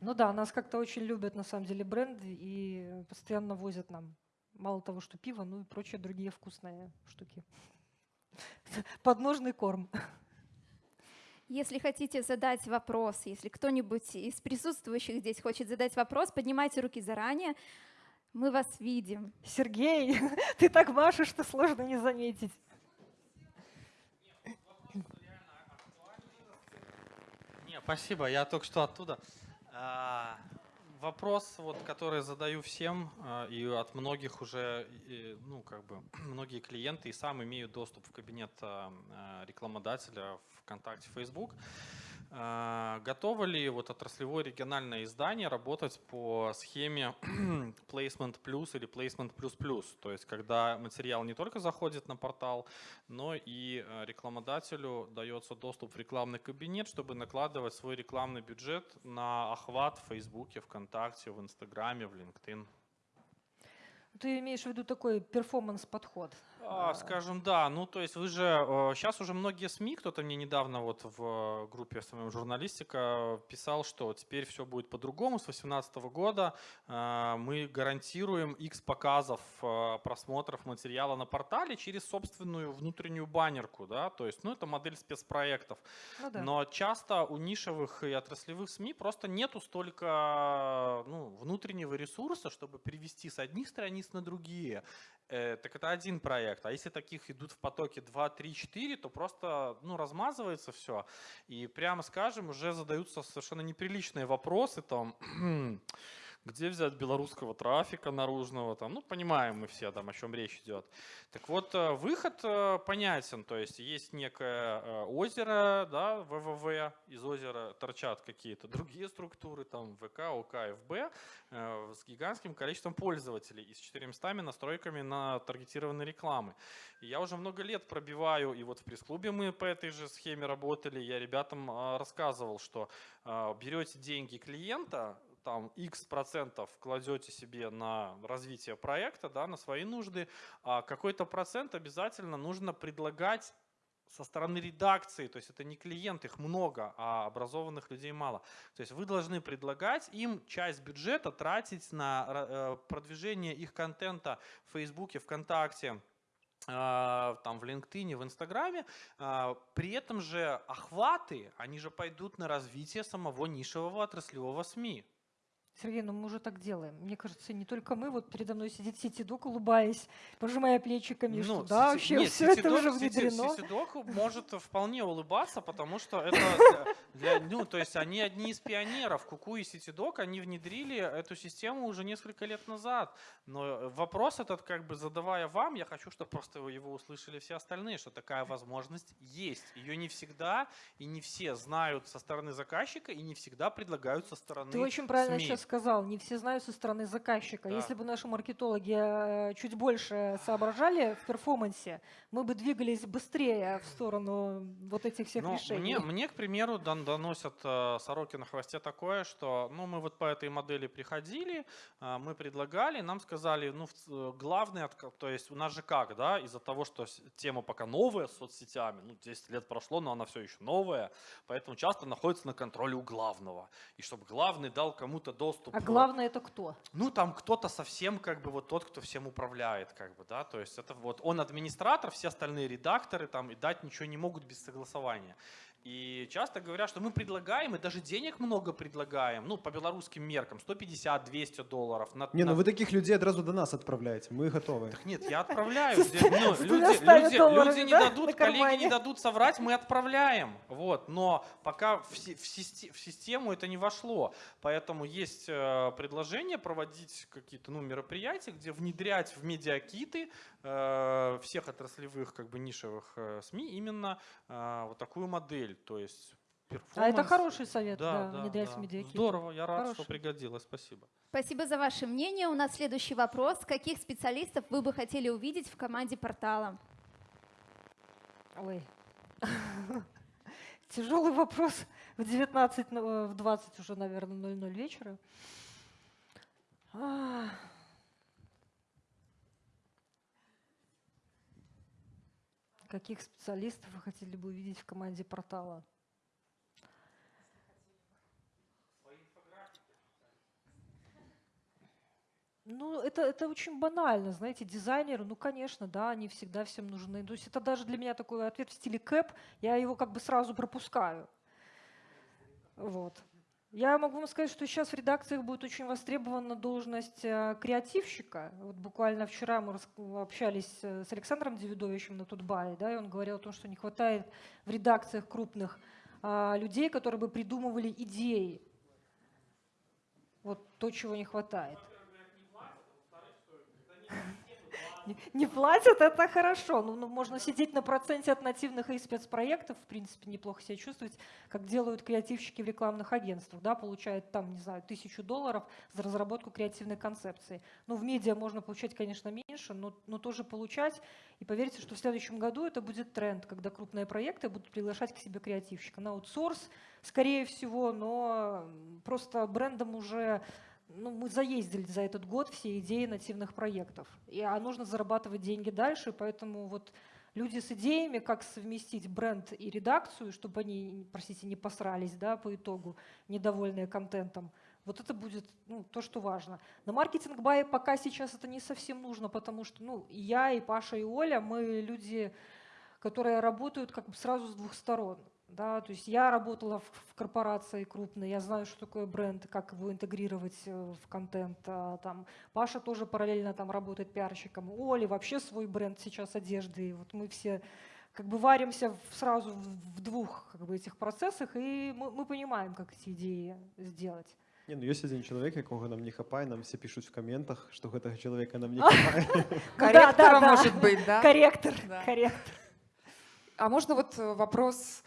Ну да, нас как-то очень любят на самом деле бренды и постоянно возят нам мало того, что пиво, ну и прочие другие вкусные штуки. Подножный корм. Если хотите задать вопрос, если кто-нибудь из присутствующих здесь хочет задать вопрос, поднимайте руки заранее. Мы вас видим. Сергей, ты так машешь, что сложно не заметить. Не, спасибо, я только что оттуда. Вопрос, вот, который задаю всем, а, и от многих уже, ну, как бы, многие клиенты и сам имеют доступ в кабинет а, а, рекламодателя ВКонтакте, Facebook. А, Готово ли вот отраслевое региональное издание работать по схеме Placement Plus или Placement Plus Plus? То есть, когда материал не только заходит на портал, но и э, рекламодателю дается доступ в рекламный кабинет, чтобы накладывать свой рекламный бюджет на охват в Фейсбуке, ВКонтакте, в Инстаграме, в LinkedIn. Ты имеешь в виду такой перформанс-подход? А, скажем, да. Ну, то есть вы же... Сейчас уже многие СМИ, кто-то мне недавно вот в группе SMM журналистика писал, что теперь все будет по-другому. С 2018 года э, мы гарантируем X показов э, просмотров материала на портале через собственную внутреннюю баннерку, да, то есть, ну, это модель спецпроектов. Ну да. Но часто у нишевых и отраслевых СМИ просто нету столько ну, внутреннего ресурса, чтобы перевести с одних страниц на другие. Э, так это один проект. А если таких идут в потоке 2, 3, 4, то просто ну, размазывается все. И прямо скажем, уже задаются совершенно неприличные вопросы. Там, где взять белорусского трафика наружного, там, ну, понимаем мы все, там, о чем речь идет. Так вот, э, выход э, понятен, то есть есть некое э, озеро, да, ВВВ, из озера торчат какие-то другие структуры, там, ВК, ОК, ФБ, с гигантским количеством пользователей и с 400 настройками на таргетированной рекламы. И я уже много лет пробиваю, и вот в пресс-клубе мы по этой же схеме работали, я ребятам рассказывал, что берете деньги клиента, там X процентов кладете себе на развитие проекта, да, на свои нужды, а какой-то процент обязательно нужно предлагать со стороны редакции, то есть это не клиент, их много, а образованных людей мало. То есть вы должны предлагать им часть бюджета тратить на э, продвижение их контента в Фейсбуке, ВКонтакте, э, там в LinkedIn, в Инстаграме, э, при этом же охваты, они же пойдут на развитие самого нишевого отраслевого СМИ. Сергей, ну мы уже так делаем. Мне кажется, не только мы. Вот передо мной сидит Ситидок, улыбаясь, пожимая плечиками, ну, что да, вообще нет, все это уже внедрено. Ситидок может вполне улыбаться, потому что это для, ну, то есть они одни из пионеров. Куку и Ситидок, они внедрили эту систему уже несколько лет назад. Но вопрос этот, как бы задавая вам, я хочу, чтобы просто его услышали все остальные, что такая возможность есть. Ее не всегда и не все знают со стороны заказчика и не всегда предлагают со стороны Ты очень правильно СМИ. сейчас сказал, не все знают со стороны заказчика. Да. Если бы наши маркетологи э, чуть больше соображали в перформансе, мы бы двигались быстрее в сторону вот этих всех ну, решений. Мне, мне, к примеру, доносят э, сороки на хвосте такое, что ну, мы вот по этой модели приходили, э, мы предлагали, нам сказали, ну, главное, то есть у нас же как, да, из-за того, что тема пока новая с соцсетями, ну, 10 лет прошло, но она все еще новая, поэтому часто находится на контроле у главного. И чтобы главный дал кому-то доступ. А главное это кто? Ну, там кто-то совсем как бы вот тот, кто всем управляет, как бы, да, то есть это вот он администратор, все остальные редакторы там и дать ничего не могут без согласования. И часто говорят, что мы предлагаем, и даже денег много предлагаем, ну, по белорусским меркам, 150-200 долларов. На, не, на... ну вы таких людей одразу до нас отправляете, мы готовы. Так нет, я отправляю. Ну, люди, люди, люди не дадут, коллеги не дадут соврать, мы отправляем. Вот, но пока в, в, систему это не вошло. Поэтому есть э, предложение проводить какие-то ну, мероприятия, где внедрять в медиакиты э, всех отраслевых как бы нишевых э, СМИ именно вот такую модель модель, то есть А это хороший совет, да, да, да внедрять да. медиакит. Здорово, я рад, хороший. что пригодилось, спасибо. Спасибо за ваше мнение. У нас следующий вопрос. Каких специалистов вы бы хотели увидеть в команде портала? Ой, тяжелый вопрос в 19, э, в 20 уже, наверное, 00 вечера. Каких специалистов вы хотели бы увидеть в команде портала? Ну, это, это очень банально, знаете, дизайнеры, ну, конечно, да, они всегда всем нужны. То есть это даже для меня такой ответ в стиле кэп, я его как бы сразу пропускаю. Вот. Я могу вам сказать, что сейчас в редакциях будет очень востребована должность э, креативщика. Вот буквально вчера мы общались э, с Александром Девидовичем на Тутбае, да, и он говорил о том, что не хватает в редакциях крупных а, людей, которые бы придумывали идеи. Вот то, чего не хватает не платят, это хорошо. Ну, ну, можно сидеть на проценте от нативных и спецпроектов, в принципе, неплохо себя чувствовать, как делают креативщики в рекламных агентствах, да, получают там, не знаю, тысячу долларов за разработку креативной концепции. Ну, в медиа можно получать, конечно, меньше, но, но тоже получать. И поверьте, что в следующем году это будет тренд, когда крупные проекты будут приглашать к себе креативщика на аутсорс, скорее всего, но просто брендам уже ну, мы заездили за этот год все идеи нативных проектов. И, а нужно зарабатывать деньги дальше, поэтому вот люди с идеями, как совместить бренд и редакцию, чтобы они, простите, не посрались да, по итогу, недовольные контентом. Вот это будет ну, то, что важно. На маркетинг бай пока сейчас это не совсем нужно, потому что ну, и я, и Паша, и Оля, мы люди, которые работают как бы сразу с двух сторон. Да, то есть я работала в, в корпорации крупной, я знаю, что такое бренд, как его интегрировать э, в контент. А, там, Паша тоже параллельно там работает пиарщиком. У Оли вообще свой бренд сейчас одежды. И вот мы все как бы варимся в, сразу в, в двух как бы, этих процессах, и мы, мы понимаем, как эти идеи сделать. Не, ну есть один человек, якого нам не хапае, нам все пишут в комментах, что гэтага человека нам не хапае. Корректора, может быть, да? Корректор, корректор. А можно вот э, вопрос?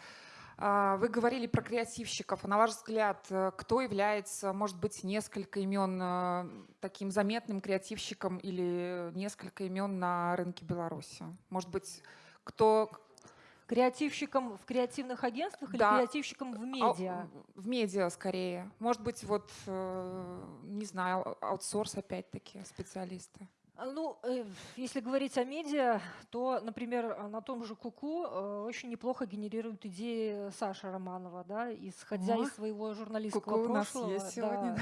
А, Вы говорили про креативщиков. А На ваш взгляд, э, кто является, может быть, несколько имен э, таким заметным креативщиком или несколько имен на рынке Беларуси? Может быть, кто Креативщиком в креативных агентствах Да. или креативщиком в Ау- медиа? В медиа скорее. Может быть, вот, э, не знаю, а- аутсорс опять-таки, специалисты. А, Ну, э, если говорить о медиа, то, например, а, на том же Куку э, очень неплохо генерирует идеи Саша Романова, да, исходя О, из своего журналистского Куку у нас прошлого. есть сегодня,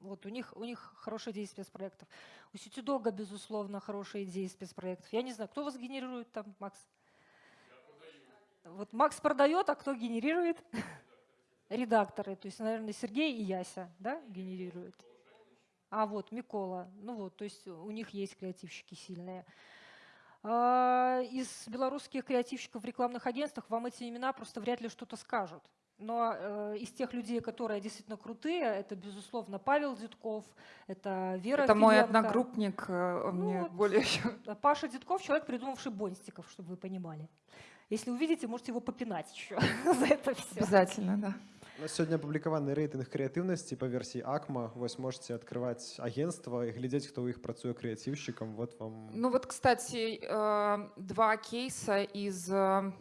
вот у них, у них хорошие идеи спецпроектов. У Ситидога, безусловно, хорошие идеи спецпроектов. Я не знаю, кто вас генерирует там, Макс? Вот Макс продает, а кто генерирует? Редакторы. То есть, наверное, Сергей и Яся, да, генерируют. А вот Микола, ну вот, то есть у них есть креативщики сильные. А, Из белорусских креативщиков в рекламных агентствах вам эти имена просто вряд ли что-то скажут. Но э, из тех людей, которые действительно крутые, это, безусловно, Павел Дедков, это Вера Это мой Филенко. одногруппник, э, он Ну мне вот. более еще Паша Дедков – человек, придумавший Бонстиков, чтобы вы понимали. Если увидите, можете его попинать еще за это все. обязательно, да. У нас сегодня опублікаваны рэйтынг крэатыўнасці па версіі акма вось можете открывать агентства і глядзець хто ў іх працуе крэатыўшчыкам вот вам Ну вот, кстати, э, два кейса из э,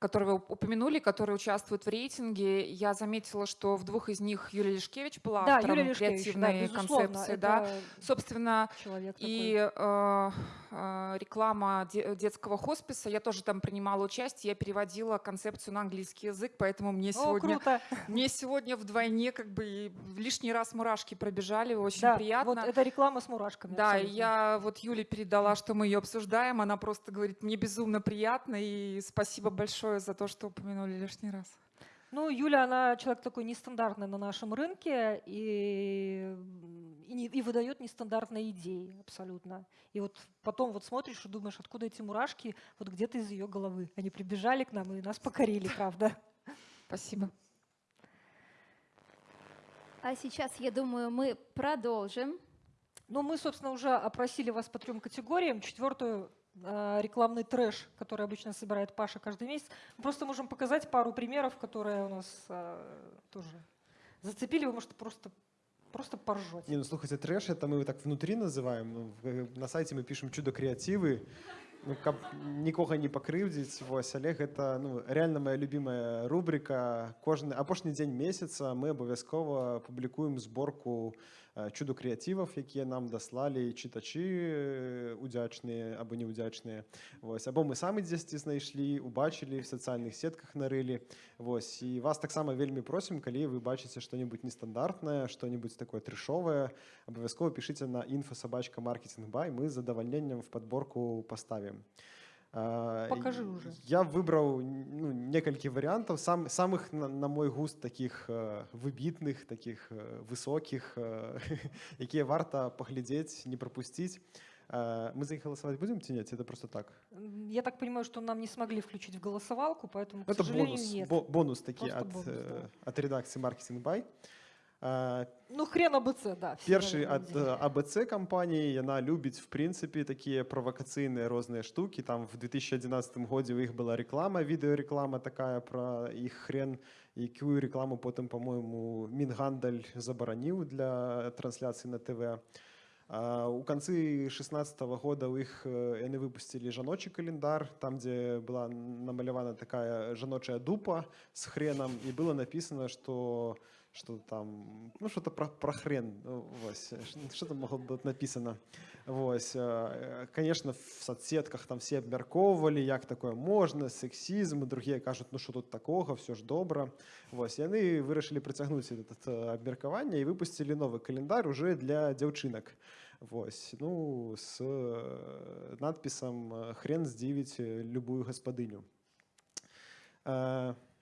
которые вы упомянули, которые участвуют в рейтинге, я заметила, что в двух из них Юлия Лешкевич была Да, автором Юлия Лешкевич, да, креативной безусловно, концепции, да. Собственно, и э, э, реклама де- детского хосписа, я тоже там принимала участие, я переводила концепцию на английский язык, поэтому мне О, сегодня, круто. мне сегодня вдвойне как бы лишний раз мурашки пробежали, очень Да, приятно. вот это реклама с мурашками. Да, абсолютно. я вот Юле передала, что мы ее обсуждаем. Она просто говорит, мне безумно приятно, и спасибо большое за то, что упомянули лишний раз. Ну, Юля, она человек такой нестандартный на нашем рынке и, и, не- и выдает нестандартные идеи абсолютно. И вот потом вот смотришь и думаешь, откуда эти мурашки, вот где-то из ее головы. Они прибежали к нам и нас покорили, правда. Спасибо. А сейчас, я думаю, мы продолжим. Ну, мы, собственно, уже опросили вас по трем категориям. Четвертую рекламный трэш, который обычно собирает Паша каждый месяц. Мы просто можем показать пару примеров, которые у нас э, тоже зацепили. Вы, может, просто, просто поржете. Не, ну слухайте, трэш это мы так внутри называем. Ну, в- на сайте мы пишем чудо креативы. Ну, каб нікога не пакрыўдзіць вось але гэта ну реально моя любимая рубрика кожны апошні дзень месяца мы абавязкова публікуем зборку э, чудо крэатываў якія нам даслалі чытачы э, удзячныя або неудзячныя вось або мы самі дзесьці знайшлі убачылі в сацыяльных сетках нарылі вось і вас таксама вельмі просім калі вы бачыце что-нибудь нестандартнае что-нибудь такое трэшовае абавязкова пішыце на інфосабачка маркетинг бай мы з задавальненнем в подборку поставим А, Покажи і уже. я выбраў ну, некалькі варыянтаў сам самых на, на мой густ таких э, выбітных таких э, высокіх э, якія варта паглядзець не пропусціць Э, мы за іх галасаваць будзем ці нет это просто так М, Я так понимаю, что нам не смогли включить в голосовалку, поэтому, к это сожалению, бонус нет. бо- бонус такі Просто ад, бонус, э, да. ад редакцыі маркетинг бай Э, Ну, хрен АБЦ, да. все першы равно ад идея. абц кампаніі яна любіць в прынцыпе такія правакацыйныя розныя штукі там в 2011 годзе у іх была реклама відэареклама такая про іх хрен якую рекламу потым по-моему мінгандаль забараніў для трансляцыі на тв А, у канцы 16 года у іх э, яны выпусцілі жаночы календар там дзе была намалявана такая жаночая дупа с хреном і было написано что что там, ну что-то про, про хрен, ну, вось, что там могло быть написано. Вось, э, конечно, в соцсетках там все абмяркоўвалі, як такое можна, сексізм, другие кажуць, ну что тут такого, все ж добра. Вось, и они вырашылі прыцягнуць этот абмеркаванне и выпустили новый календарь уже для дзяўчынак. Вось, ну, с надпісам «Хрен здзівіць любую гаспадыню».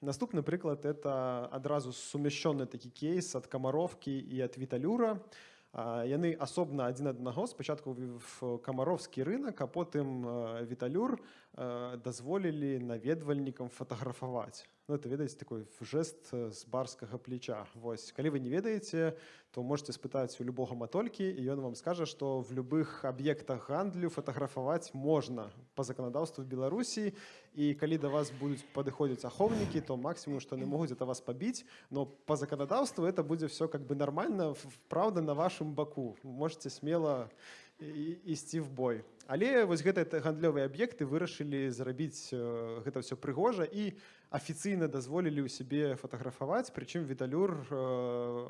Наступны прыклад это адразу сумяшчоны такі кейс ад камаровкі і ад віталюра. Яны асобна адзін аднаго спачатку в камаровскі рынок, а потым віталюр дазволілі наведвальнікам фатаграфаваць. Ну, это ведаеце такой жест з барскага плеча. Вось калі вы не ведаеце, то можете спытаць у любога матолькі і ён вам скажа, што в любых аб'ектах гандлю фатаграфаваць можна по заканадаўству Беларусі і калі да вас будуць падыходзіць ахоўнікі, то максімум, што не могуць это вас пабіць, но по заканадаўству это будзе все как бы нормально, правда на вашым баку. Можете смело ісці в бой. Але вось гэтыя гандлёвыя аб'екты вырашылі зрабіць гэта ўсё прыгожа і афіцыйна дазволілі ў сябе фатаграфаваць прычым віталюр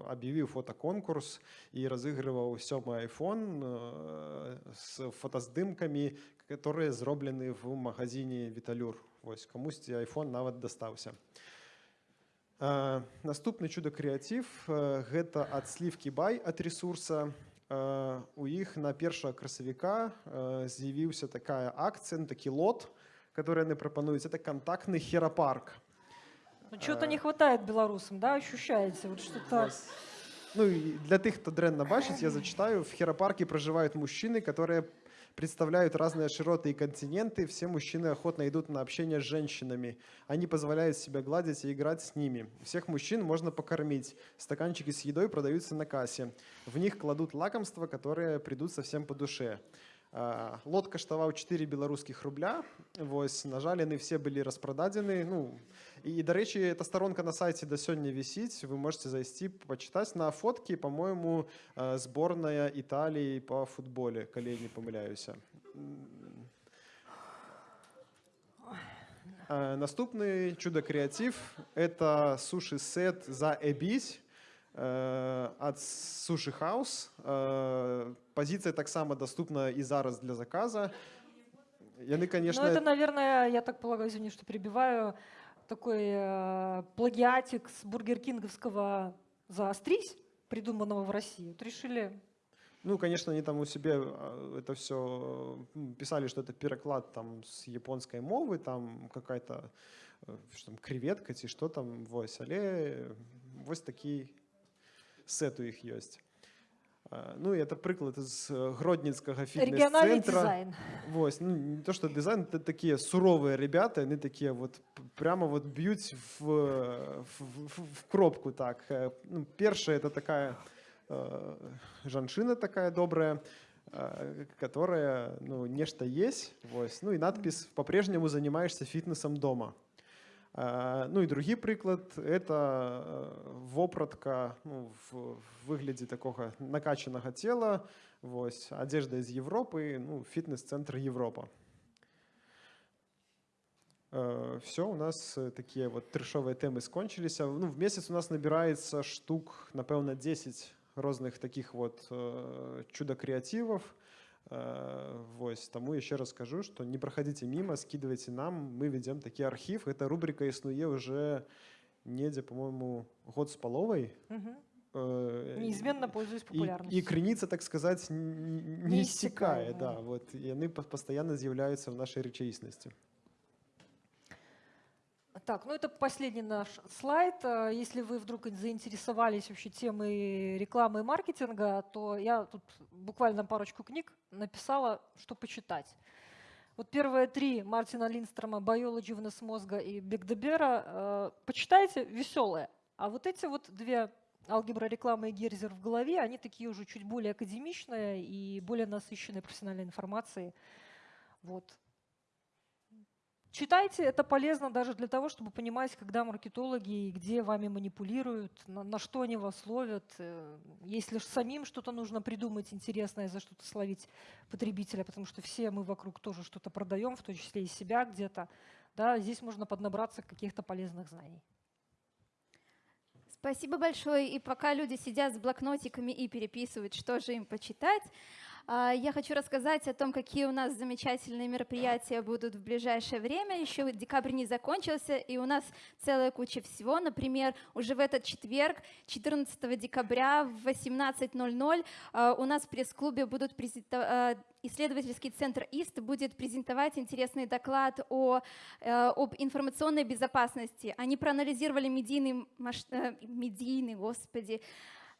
аб'явіў фотаконкурс і разыгрываў сёмы iphone з фотаздымкамі которые зроблены в магазине віталюр вось камусьці iphone нават дастаўся наступны чудо крэатыв гэта ад слівкі бай ад ресурса у іх на першага красавіка з'явіўся такая акцыя такі лот который яны прапануюць это контактны херапарк ну, что-то не хватает беларусам да ощущаете вот что-то ну для тых хто дрэнна бачыць я зачитаю в херапарке проживают мужчины которые представляют разные широты и континенты. Все мужчины охотно идут на общение с женщинами. Они позволяют себя гладить и играть с ними. Всех мужчин можно покормить. Стаканчики с едой продаются на кассе. В них кладут лакомства, которые придут совсем по душе. Лот каштаваў 4 беларускіх рубля вось на жаль яны все былі распрададзены ну і дарэчы эта сторонка на сайте да сёння вісіць вы можете зайсці пачытаць на фоткі по-моему сборная італіі по футболе калі не памыляюся наступны чудо крэатив это суши сет за эбісь ад суши хаус пазіцыя таксама доступна і зараз для заказа яны конечно ну, это наверное я так полагаю извини что перебиваю такой э, плагиатик с бургер кинговского заострись придуманного в россии вот решили ну, конечно, они там у себя это все писали, что это переклад там с японской мовы, там какая-то там, креветка, ці что там, вось, але вось такие сет у іх ёсць ну это прыклад з гродніцкага фітнес-цэнтра вось ну, не то что дызайн это такія суровыя ребята яны такія вот прямо вот б'юць в, в, в, в кропку так ну, першая это такая э, жанчына такая добрая э, которая ну нешта есть вось ну и надпись по-прежнему занимаешься фітнесом дома ну і другі прыклад это вопратка ну, в выглядзе такога накачанага цела вось адзежда з Европы ну фітнес-цэнтр Европа все у нас такія вот трэшовыя тэмы скончыліся ну в месяц у нас набіраецца штук напэўна 10 розных таких вот чудо крэативов Э, вось таму еще раз скажу что не проходите мимо скидывайте нам мы ведем такі архив эта рубрика існуе уже недзе по-моему год с паловай э, неизменно пользуюсь популярностью и, и крыніца так сказать не, не истекае да вот яны постоянно з'яўляются в нашей рэчаіснасці Так, ну это последний наш слайд. Э, если вы вдруг заинтересовались вообще темой рекламы и маркетинга, то я тут буквально парочку книг написала, что почитать. Вот первые три Мартина Линдстрома «Biology, живность мозга» и Бекдебера э, почитайте, веселые. А вот эти вот две алгебра рекламы и Герзер в голове, они такие уже чуть более академичные и более насыщенные профессиональной информацией. Вот. Читайте, это полезно даже для того, чтобы понимать, когда маркетологи и где вами манипулируют, на, на что они вас ловят. Э, если самим что-то нужно придумать интересное, за что-то словить потребителя, потому что все мы вокруг тоже что-то продаем, в том числе и себя где-то, да, здесь можно поднабраться каких-то полезных знаний. Спасибо большое. И пока люди сидят с блокнотиками и переписывают, что же им почитать, я хочу рассказать о том, какие у нас замечательные мероприятия будут в ближайшее время. Еще декабрь не закончился, и у нас целая куча всего. Например, уже в этот четверг, 14 декабря в 18.00 а, у нас в пресс-клубе будут презентовать исследовательский центр ИСТ будет презентовать интересный доклад о, э, об информационной безопасности. Они проанализировали медийный, масш... Э, медийный господи,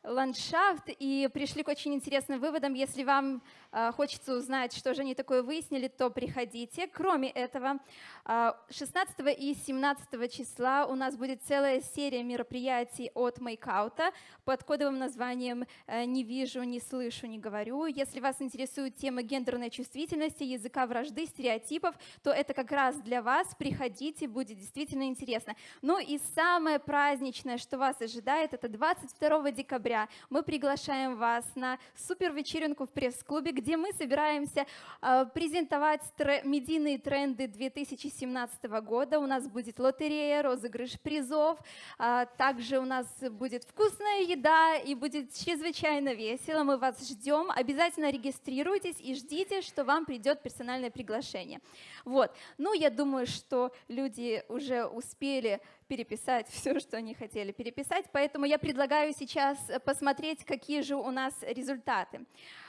ландшафт и пришли к очень интересным выводам. Если вам э, хочется узнать, что же они такое выяснили, то приходите. Кроме этого, э, 16 и 17 числа у нас будет целая серия мероприятий от Мейкаута под кодовым названием э, «Не вижу, не слышу, не говорю». Если вас интересует тема гендерной чувствительности, языка вражды, стереотипов, то это как раз для вас. Приходите, будет действительно интересно. Ну и самое праздничное, что вас ожидает, это 22 декабря декабря мы приглашаем вас на супер вечеринку в пресс-клубе, где мы собираемся э, презентовать тре медийные тренды 2017 года. У нас будет лотерея, розыгрыш призов, э, также у нас будет вкусная еда и будет чрезвычайно весело. Мы вас ждем. Обязательно регистрируйтесь и ждите, что вам придет персональное приглашение. Вот. Ну, я думаю, что люди уже успели переписать все, что они хотели переписать, поэтому я предлагаю сейчас посмотреть, какие же у нас результаты.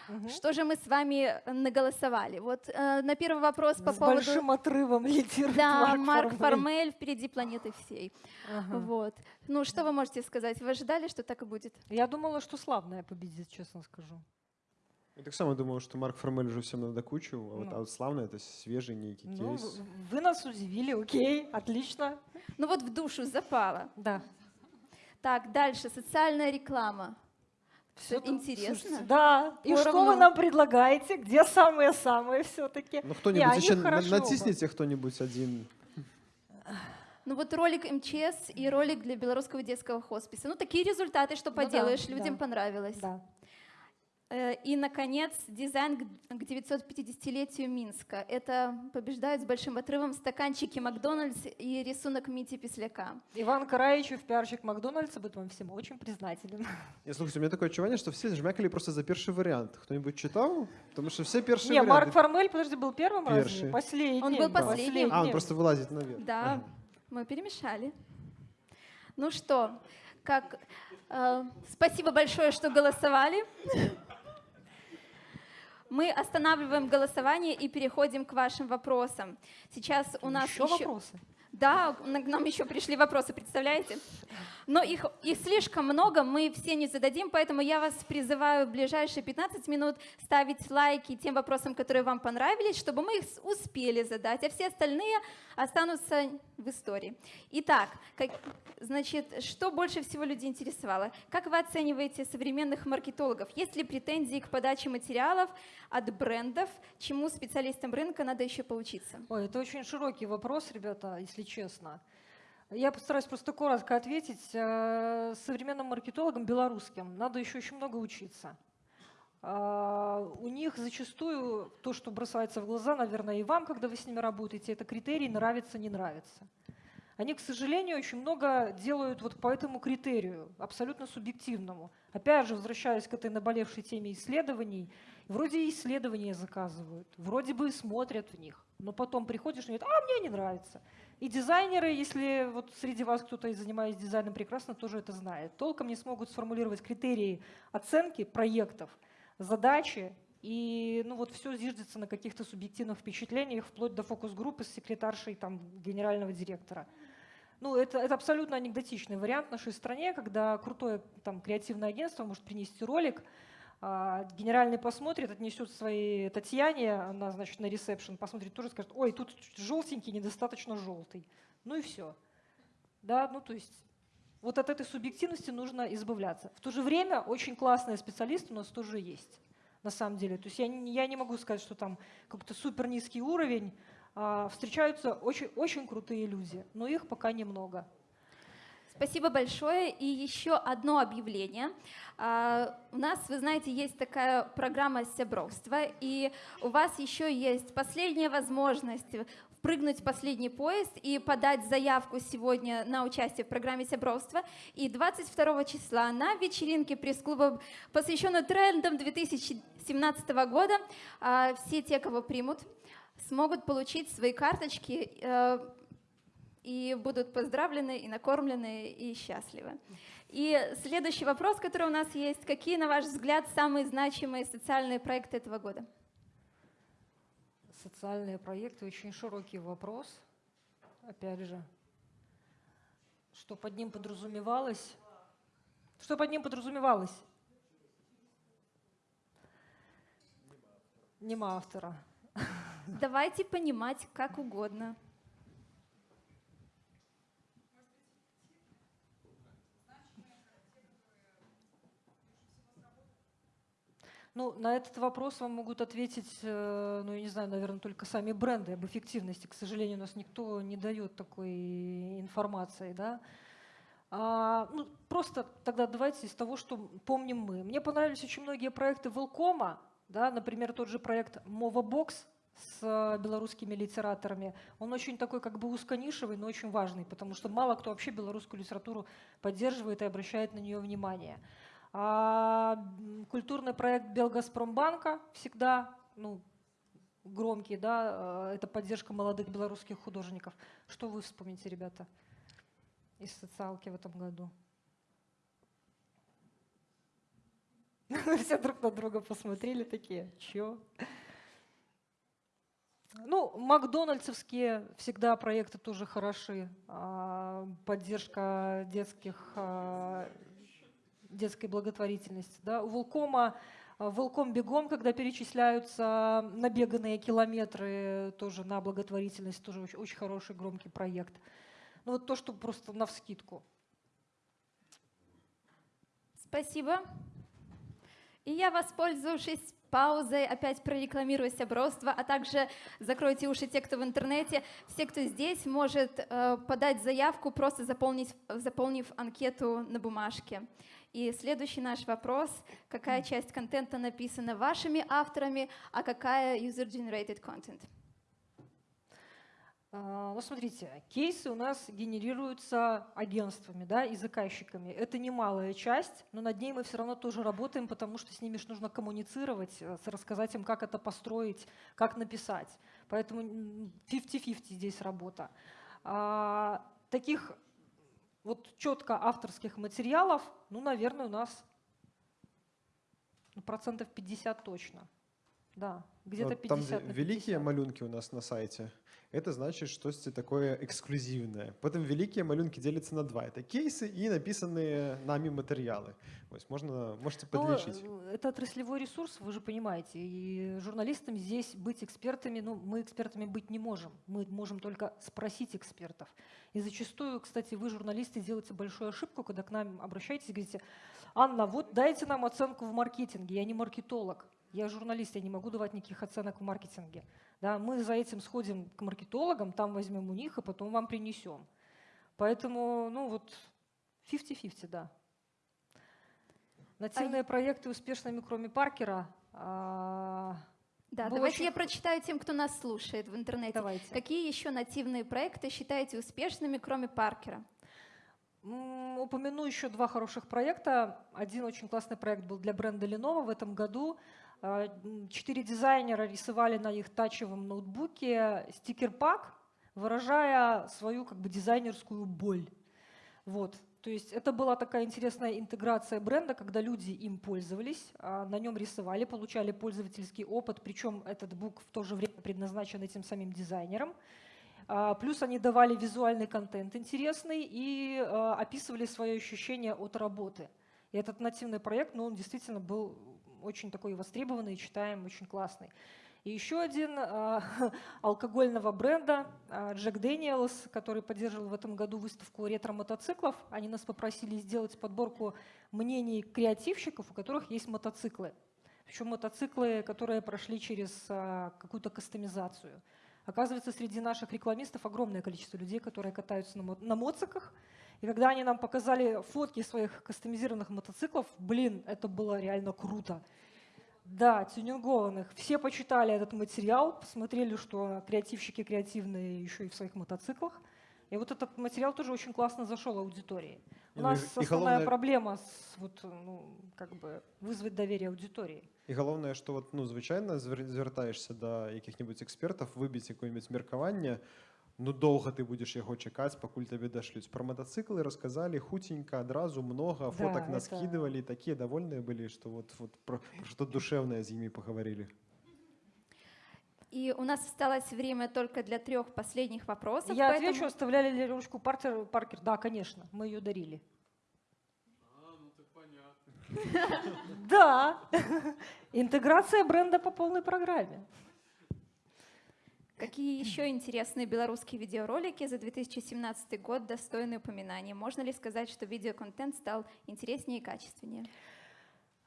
Угу. Что же мы с вами наголосовали? Вот э, на первый вопрос по с поводу... С большим отрывом лидирует Да, Марк, Марк Формель. Формель впереди планеты всей. Ага. Вот. Ну, что вы можете сказать? Вы ожидали, что так и будет? Я думала, что славная победит, честно скажу. Я так само думал, что Марк Формель уже всем надокучил, а, вот, Ну. а вот славно это свежий некий Ну, кейс. вы нас удивили, окей, отлично. Ну вот в душу запало. Да. Так, дальше. Социальная реклама. Там, Интересно. слушайте, Да. И что Поровну. вы нам предлагаете? Где самые-самые все-таки? Ну кто-нибудь они еще на- натисните кто-нибудь один. Ну вот ролик МЧС и ролик для белорусского детского хосписа. Ну такие результаты, что Ну да, поделаешь, людям да. понравилось. Да. Э, И, наконец, дизайн к к 950-летию Минска. Это побеждают с большим отрывом стаканчики Макдональдс и рисунок Мити Песляка. Иван Караичев, пиарщик Макдональдса, будет вам всем очень признателен. Не, слушайте, у меня такое ощущение, что все жмякали просто за первый вариант. Кто-нибудь читал? Потому что все первые Не, варианты. Марк Формель, подожди, был первым разве? Перший. Последним. Он был последним. А, он просто вылазит наверх. Да, Ага. мы перемешали. Ну что, как, э, спасибо большое, что голосовали. Мы останавливаем голосование и переходим к вашим вопросам. Сейчас у нас еще еще- вопросы? Да, к нам еще пришли вопросы, представляете? Но их, их слишком много, мы все не зададим, поэтому я вас призываю в ближайшие 15 минут ставить лайки тем вопросам, которые вам понравились, чтобы мы их успели задать, а все остальные останутся в истории. Итак, как, значит, что больше всего людей интересовало? Как вы оцениваете современных маркетологов? Есть ли претензии к подаче материалов от брендов, чему специалистам рынка надо еще поучиться? Ой, это очень широкий вопрос, ребята, если честно. Я постараюсь просто коротко ответить. Э, Современным маркетологам белорусским надо еще очень много учиться. А, У них зачастую то, что бросается в глаза, наверное, и вам, когда вы с ними работаете, это критерий нравится, не нравится. Они, к сожалению, очень много делают вот по этому критерию, абсолютно субъективному. Опять же, возвращаясь к этой наболевшей теме исследований, вроде и исследования заказывают, вроде бы смотрят в них, но потом приходишь и говорят, а мне не нравится. И дизайнеры, если вот среди вас кто-то занимается дизайном прекрасно, тоже это знает, толком не смогут сформулировать критерии оценки проектов, задачи, и ну вот все зиждется на каких-то субъективных впечатлениях, вплоть до фокус-группы с секретаршей там, генерального директора. Ну, это, это абсолютно анекдотичный вариант в нашей стране, когда крутое там, креативное агентство может принести ролик, генеральный посмотрит, отнесет своей Татьяне, она, значит, на ресепшн посмотрит, тоже скажет, ой, тут желтенький, недостаточно желтый. Ну и все. Да, ну то есть вот от этой субъективности нужно избавляться. В то же время очень классные специалисты у нас тоже есть, на самом деле. То есть я я не могу сказать, что там какой-то супер низкий уровень. А, встречаются очень, очень крутые люди, но их пока немного. Спасибо большое. И еще одно объявление. А, У нас, вы знаете, есть такая программа «Сябровство», и у вас еще есть последняя возможность впрыгнуть в последний поезд и подать заявку сегодня на участие в программе «Сябровство». И 22 числа на вечеринке пресс-клуба, посвященной трендам 2017 года, а, все те, кого примут, смогут получить свои карточки э, и будут поздравлены, и накормлены, и счастливы. И следующий вопрос, который у нас есть. Какие, на ваш взгляд, самые значимые социальные проекты этого года? Социальные проекты очень широкий вопрос. Опять же, что под ним подразумевалось? Что под ним подразумевалось? Нема автора. Давайте понимать как угодно. Ну, на этот вопрос вам могут ответить, э, ну, я не знаю, наверное, только сами бренды об эффективности. К сожалению, у нас никто не дает такой информации, да. А, ну, просто тогда давайте из того, что помним мы. Мне понравились очень многие проекты Велкома, да, например, тот же проект Mova Box с э, белорусскими литераторами. Он очень такой как бы узконишевый, но очень важный, потому что мало кто вообще белорусскую литературу поддерживает и обращает на нее внимание. А, культурный проект Белгазпромбанка всегда ну, громкий, да, э, это поддержка молодых белорусских художников. Что вы вспомните, ребята, из социалки в этом году? Все друг на друга посмотрели такие, чё? Ну, макдональдсовские всегда проекты тоже хороши. А, Поддержка детских, а, детской благотворительности. Да. У Волкома а, Волком бегом, когда перечисляются набеганные километры тоже на благотворительность, тоже очень, очень хороший громкий проект. Ну вот то, что просто навскидку. Спасибо. И я, воспользовавшись паузой, опять прорекламирую Сябровство, а также закройте уши те, кто в интернете. Все, кто здесь, может э, подать заявку, просто заполнить, заполнив анкету на бумажке. И следующий наш вопрос. Какая часть контента написана вашими авторами, а какая user-generated content? Ну, смотрите, кейсы у нас генерируются агентствами да, и заказчиками. Это немалая часть, но над ней мы все равно тоже работаем, потому что с ними ж нужно коммуницировать, э, рассказать им, как это построить, как написать. Поэтому м, 50-50 здесь работа. А, Таких вот четко авторских материалов, ну, наверное, у нас процентов 50 точно. Да, где-то Вот там, 50 где на великие 50. малюнки у нас на сайте, это значит что-то такое эксклюзивное. Потом великие малюнки делятся на два. Это кейсы и написанные нами материалы. То есть можно, можете Ну, подлечить. э, это отраслевой ресурс, вы же понимаете. И журналистам здесь быть экспертами, ну, мы экспертами быть не можем. Мы можем только спросить экспертов. И зачастую, кстати, вы, журналисты, делаете большую ошибку, когда к нам обращаетесь и говорите, Анна, вот дайте нам оценку в маркетинге. Я не маркетолог, я журналист, я не могу давать никаких оценок в маркетинге. Да, мы за этим сходим к маркетологам, там возьмем у них, и потом вам принесем. Поэтому, ну вот, 50-50, да. Нативные проекты успешными, кроме Паркера. а, Да, Было давайте очень я прочитаю тем, кто нас слушает в интернете. Давайте. Какие еще нативные проекты считаете успешными, кроме Паркера? Упомяну еще два хороших проекта. Один очень классный проект был для бренда Lenovo в этом году. М, Четыре дизайнера рисовали на их тачевом ноутбуке стикер-пак, выражая свою как бы дизайнерскую боль. Вот. То есть это была такая интересная интеграция бренда, когда люди им пользовались, а, на нем рисовали, получали пользовательский опыт, причем этот бук в то же время предназначен этим самим дизайнером. А, Плюс они давали визуальный контент интересный и а, описывали свои ощущения от работы. И этот нативный проект, ну, он действительно был очень такой востребованный, читаем, очень классный. И еще один а, алкогольного бренда а, Jack Daniels, который поддерживал в этом году выставку ретро-мотоциклов. Они нас попросили сделать подборку мнений креативщиков, у которых есть мотоциклы. Причем мотоциклы, которые прошли через а, какую-то кастомизацию. Оказывается, среди наших рекламистов огромное количество людей, которые катаются на, мо- на моциках. И когда они нам показали фотки своих кастомизированных мотоциклов, блин, это было реально круто. Да, тюнингованных. Все почитали этот материал, посмотрели, что креативщики креативные еще и в своих мотоциклах. И вот этот материал тоже очень классно зашел аудитории. У Ну, нас и- и основная головне- проблема с, вот, ну, как бы вызвать доверие аудитории. І головне, що от, ну, звичайно, звер- звертаєшся до яких-небудь експертів, вибіць якесь міркаванне, ну довго ти будеш його чекати, покуль тобі дошлють. Про мотоцикли розказали хутенько, одразу много, Да, фоток это- наскидывали, такие довольные были, что вот, вот про, про что душевное с ними поговорили. И у нас осталось время только для трех последних вопросов. Я поэтому- отвечу, оставляли ли ручку Партер, Паркер? Да, конечно, мы ее дарили. Да, интеграция бренда по полной программе. Какие еще интересные белорусские видеоролики за 2017 год достойны упоминания? Можно ли сказать, что видеоконтент стал интереснее и качественнее?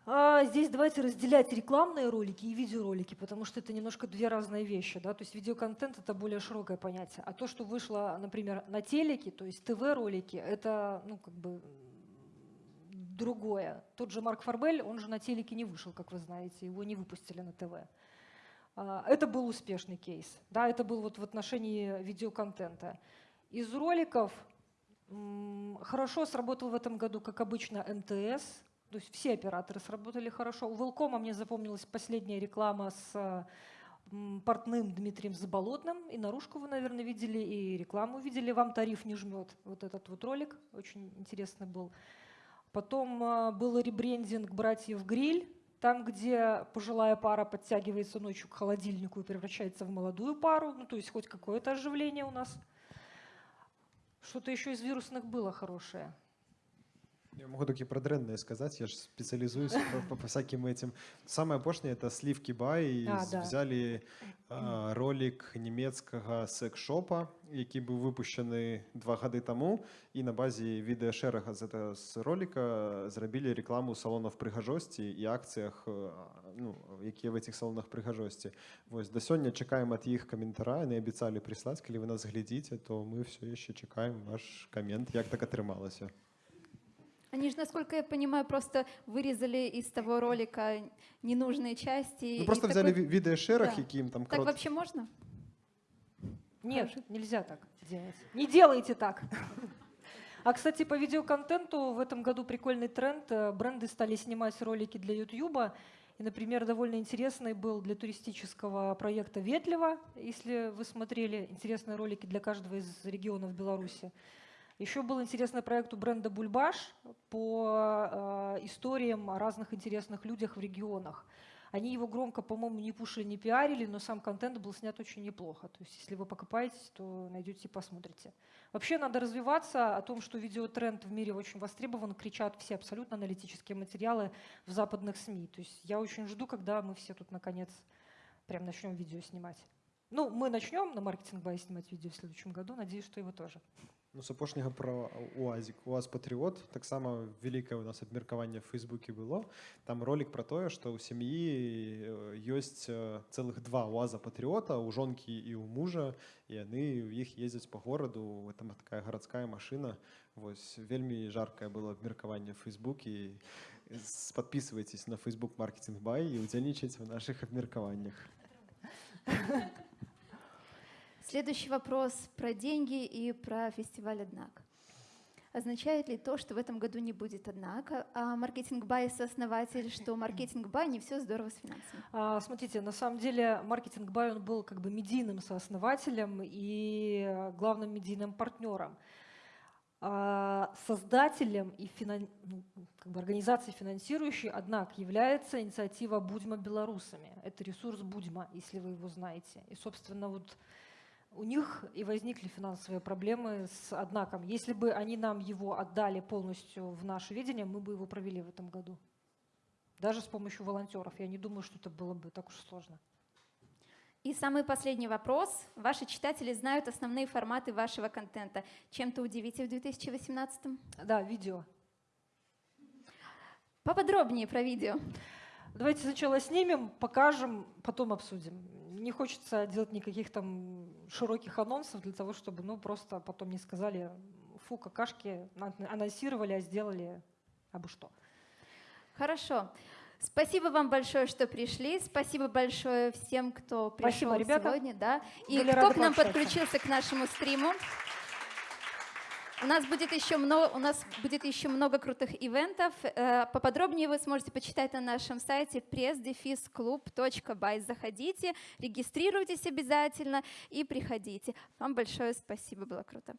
А, здесь давайте разделять рекламные ролики и видеоролики, потому что это немножко две разные вещи. Да? То есть видеоконтент — это более широкое понятие. А то, что вышло, например, на телеке, то есть ТВ-ролики, это ну, как бы другое. Тот же Марк Фарбель, он же на телеке не вышел, как вы знаете, его не выпустили на ТВ. А, Это был успешный кейс. Да, это был вот в отношении видеоконтента. Из роликов хорошо сработал в этом году, как обычно, МТС. То есть все операторы сработали хорошо. У Велкома мне запомнилась последняя реклама с портным Дмитрием Заболотным. И наружку вы, наверное, видели, и рекламу видели. Вам тариф не жмет. Вот этот вот ролик очень интересный был. Потом а, был ребрендинг «Братьев Гриль», там, где пожилая пара подтягивается ночью к холодильнику и превращается в молодую пару. Ну, то есть хоть какое-то оживление у нас. Что-то еще из вирусных было хорошее. Я могу только про дренное сказать, я же специализуюсь по, по- по всяким этим. Самое пошлое это сливки бай. А, да. Взяли а, ролик німецького секс-шопа, який був випущений два годи тому, і на базі відеошерага з, этого- з ролика зробили рекламу салонів пригажості і акціях, е, ну, які в цих салонах пригажості. Ось до сьогодні чекаємо від їх коментаря, вони обіцяли прислати, коли ви нас глядите, то ми все ще чекаємо ваш комент, як так отрималося. Они же, насколько я понимаю, просто вырезали из того ролика ненужные части. Ну и просто такой- взяли ві- відеошерах, Да. яким там Так крот... вообще можно? Нет, нельзя так делать. Не делайте так. А, кстати, по видеоконтенту в этом году прикольный тренд. Э, Бренды стали снимать ролики для YouTube. И, например, довольно интересный был для туристического проекта «Ветлево», если вы смотрели интересные ролики для каждого из регионов Беларуси. Еще был интересный проект у бренда «Бульбаш» по э, историям о разных интересных людях в регионах. Они его громко, по-моему, не пушили, не пиарили, но сам контент был снят очень неплохо. То есть, если вы покопаетесь, то найдете и посмотрите. Вообще надо развиваться. О том, что видеотренд в мире очень востребован, кричат все абсолютно аналитические материалы в западных СМИ. То есть я очень жду, когда мы все тут наконец прям начнем видео снимать. Ну, мы начнем на маркетинг бай снимать видео в следующем году. Надеюсь, что вы тоже. Ну, з апошняга про УАЗик. УАЗ Патріот. Так само вялікае у нас абмеркаванне в Фейсбуке было. Там ролик про тое, што ў сям'і э, ёсць э, цэлых два УАЗа Патріота, у жонкі і ў мужа, і яны ў іх ездзяць па гораду. Там такая гарадская машына. Вось вельмі жаркае было абмеркаванне в Фейсбуке. С- Подписывайтесь на Facebook Marketing Buy і удзельнічайце ў нашых абмеркаваннях. Следующий вопрос про деньги и про фестиваль «Однако». Означает ли то, что в этом году не будет «AdNak», а marketing by сооснователь, что marketing by не все здорово с финансами? А, Смотрите, на самом деле marketing by он был как бы медийным сооснователем и главным медийным партнером. А, Создателем и финан- ну, как бы организацией финансирующей, AdNak, является инициатива Будзьма беларусамі. Это ресурс Будзьма, если вы его знаете. И, собственно, вот у них и возникли финансовые проблемы с однаком. Если бы они нам его отдали полностью в наше видение, мы бы его провели в этом году. Даже с помощью волонтеров. Я не думаю, что это было бы так уж сложно. И самый последний вопрос. Ваши читатели знают основные форматы вашего контента. Чем-то удивите в 2018 Да, видео. Поподробнее про видео. Давайте сначала снимем, покажем, потом обсудим. Не хочется делать никаких там широких анонсов для того, чтобы, ну, просто потом не сказали, фу какашки анонсировали, а сделали абы что. Хорошо. Спасибо вам большое, что пришли. Спасибо большое всем, кто пришел Спасибо, ребята. сегодня, да, и Были кто к нам подключился к нашему стриму. У нас будет еще много, у нас будет еще много крутых ивентов. Э, Поподробнее вы сможете почитать на нашем сайте press-club.by. Заходите, регистрируйтесь обязательно и приходите. Вам большое спасибо, было круто.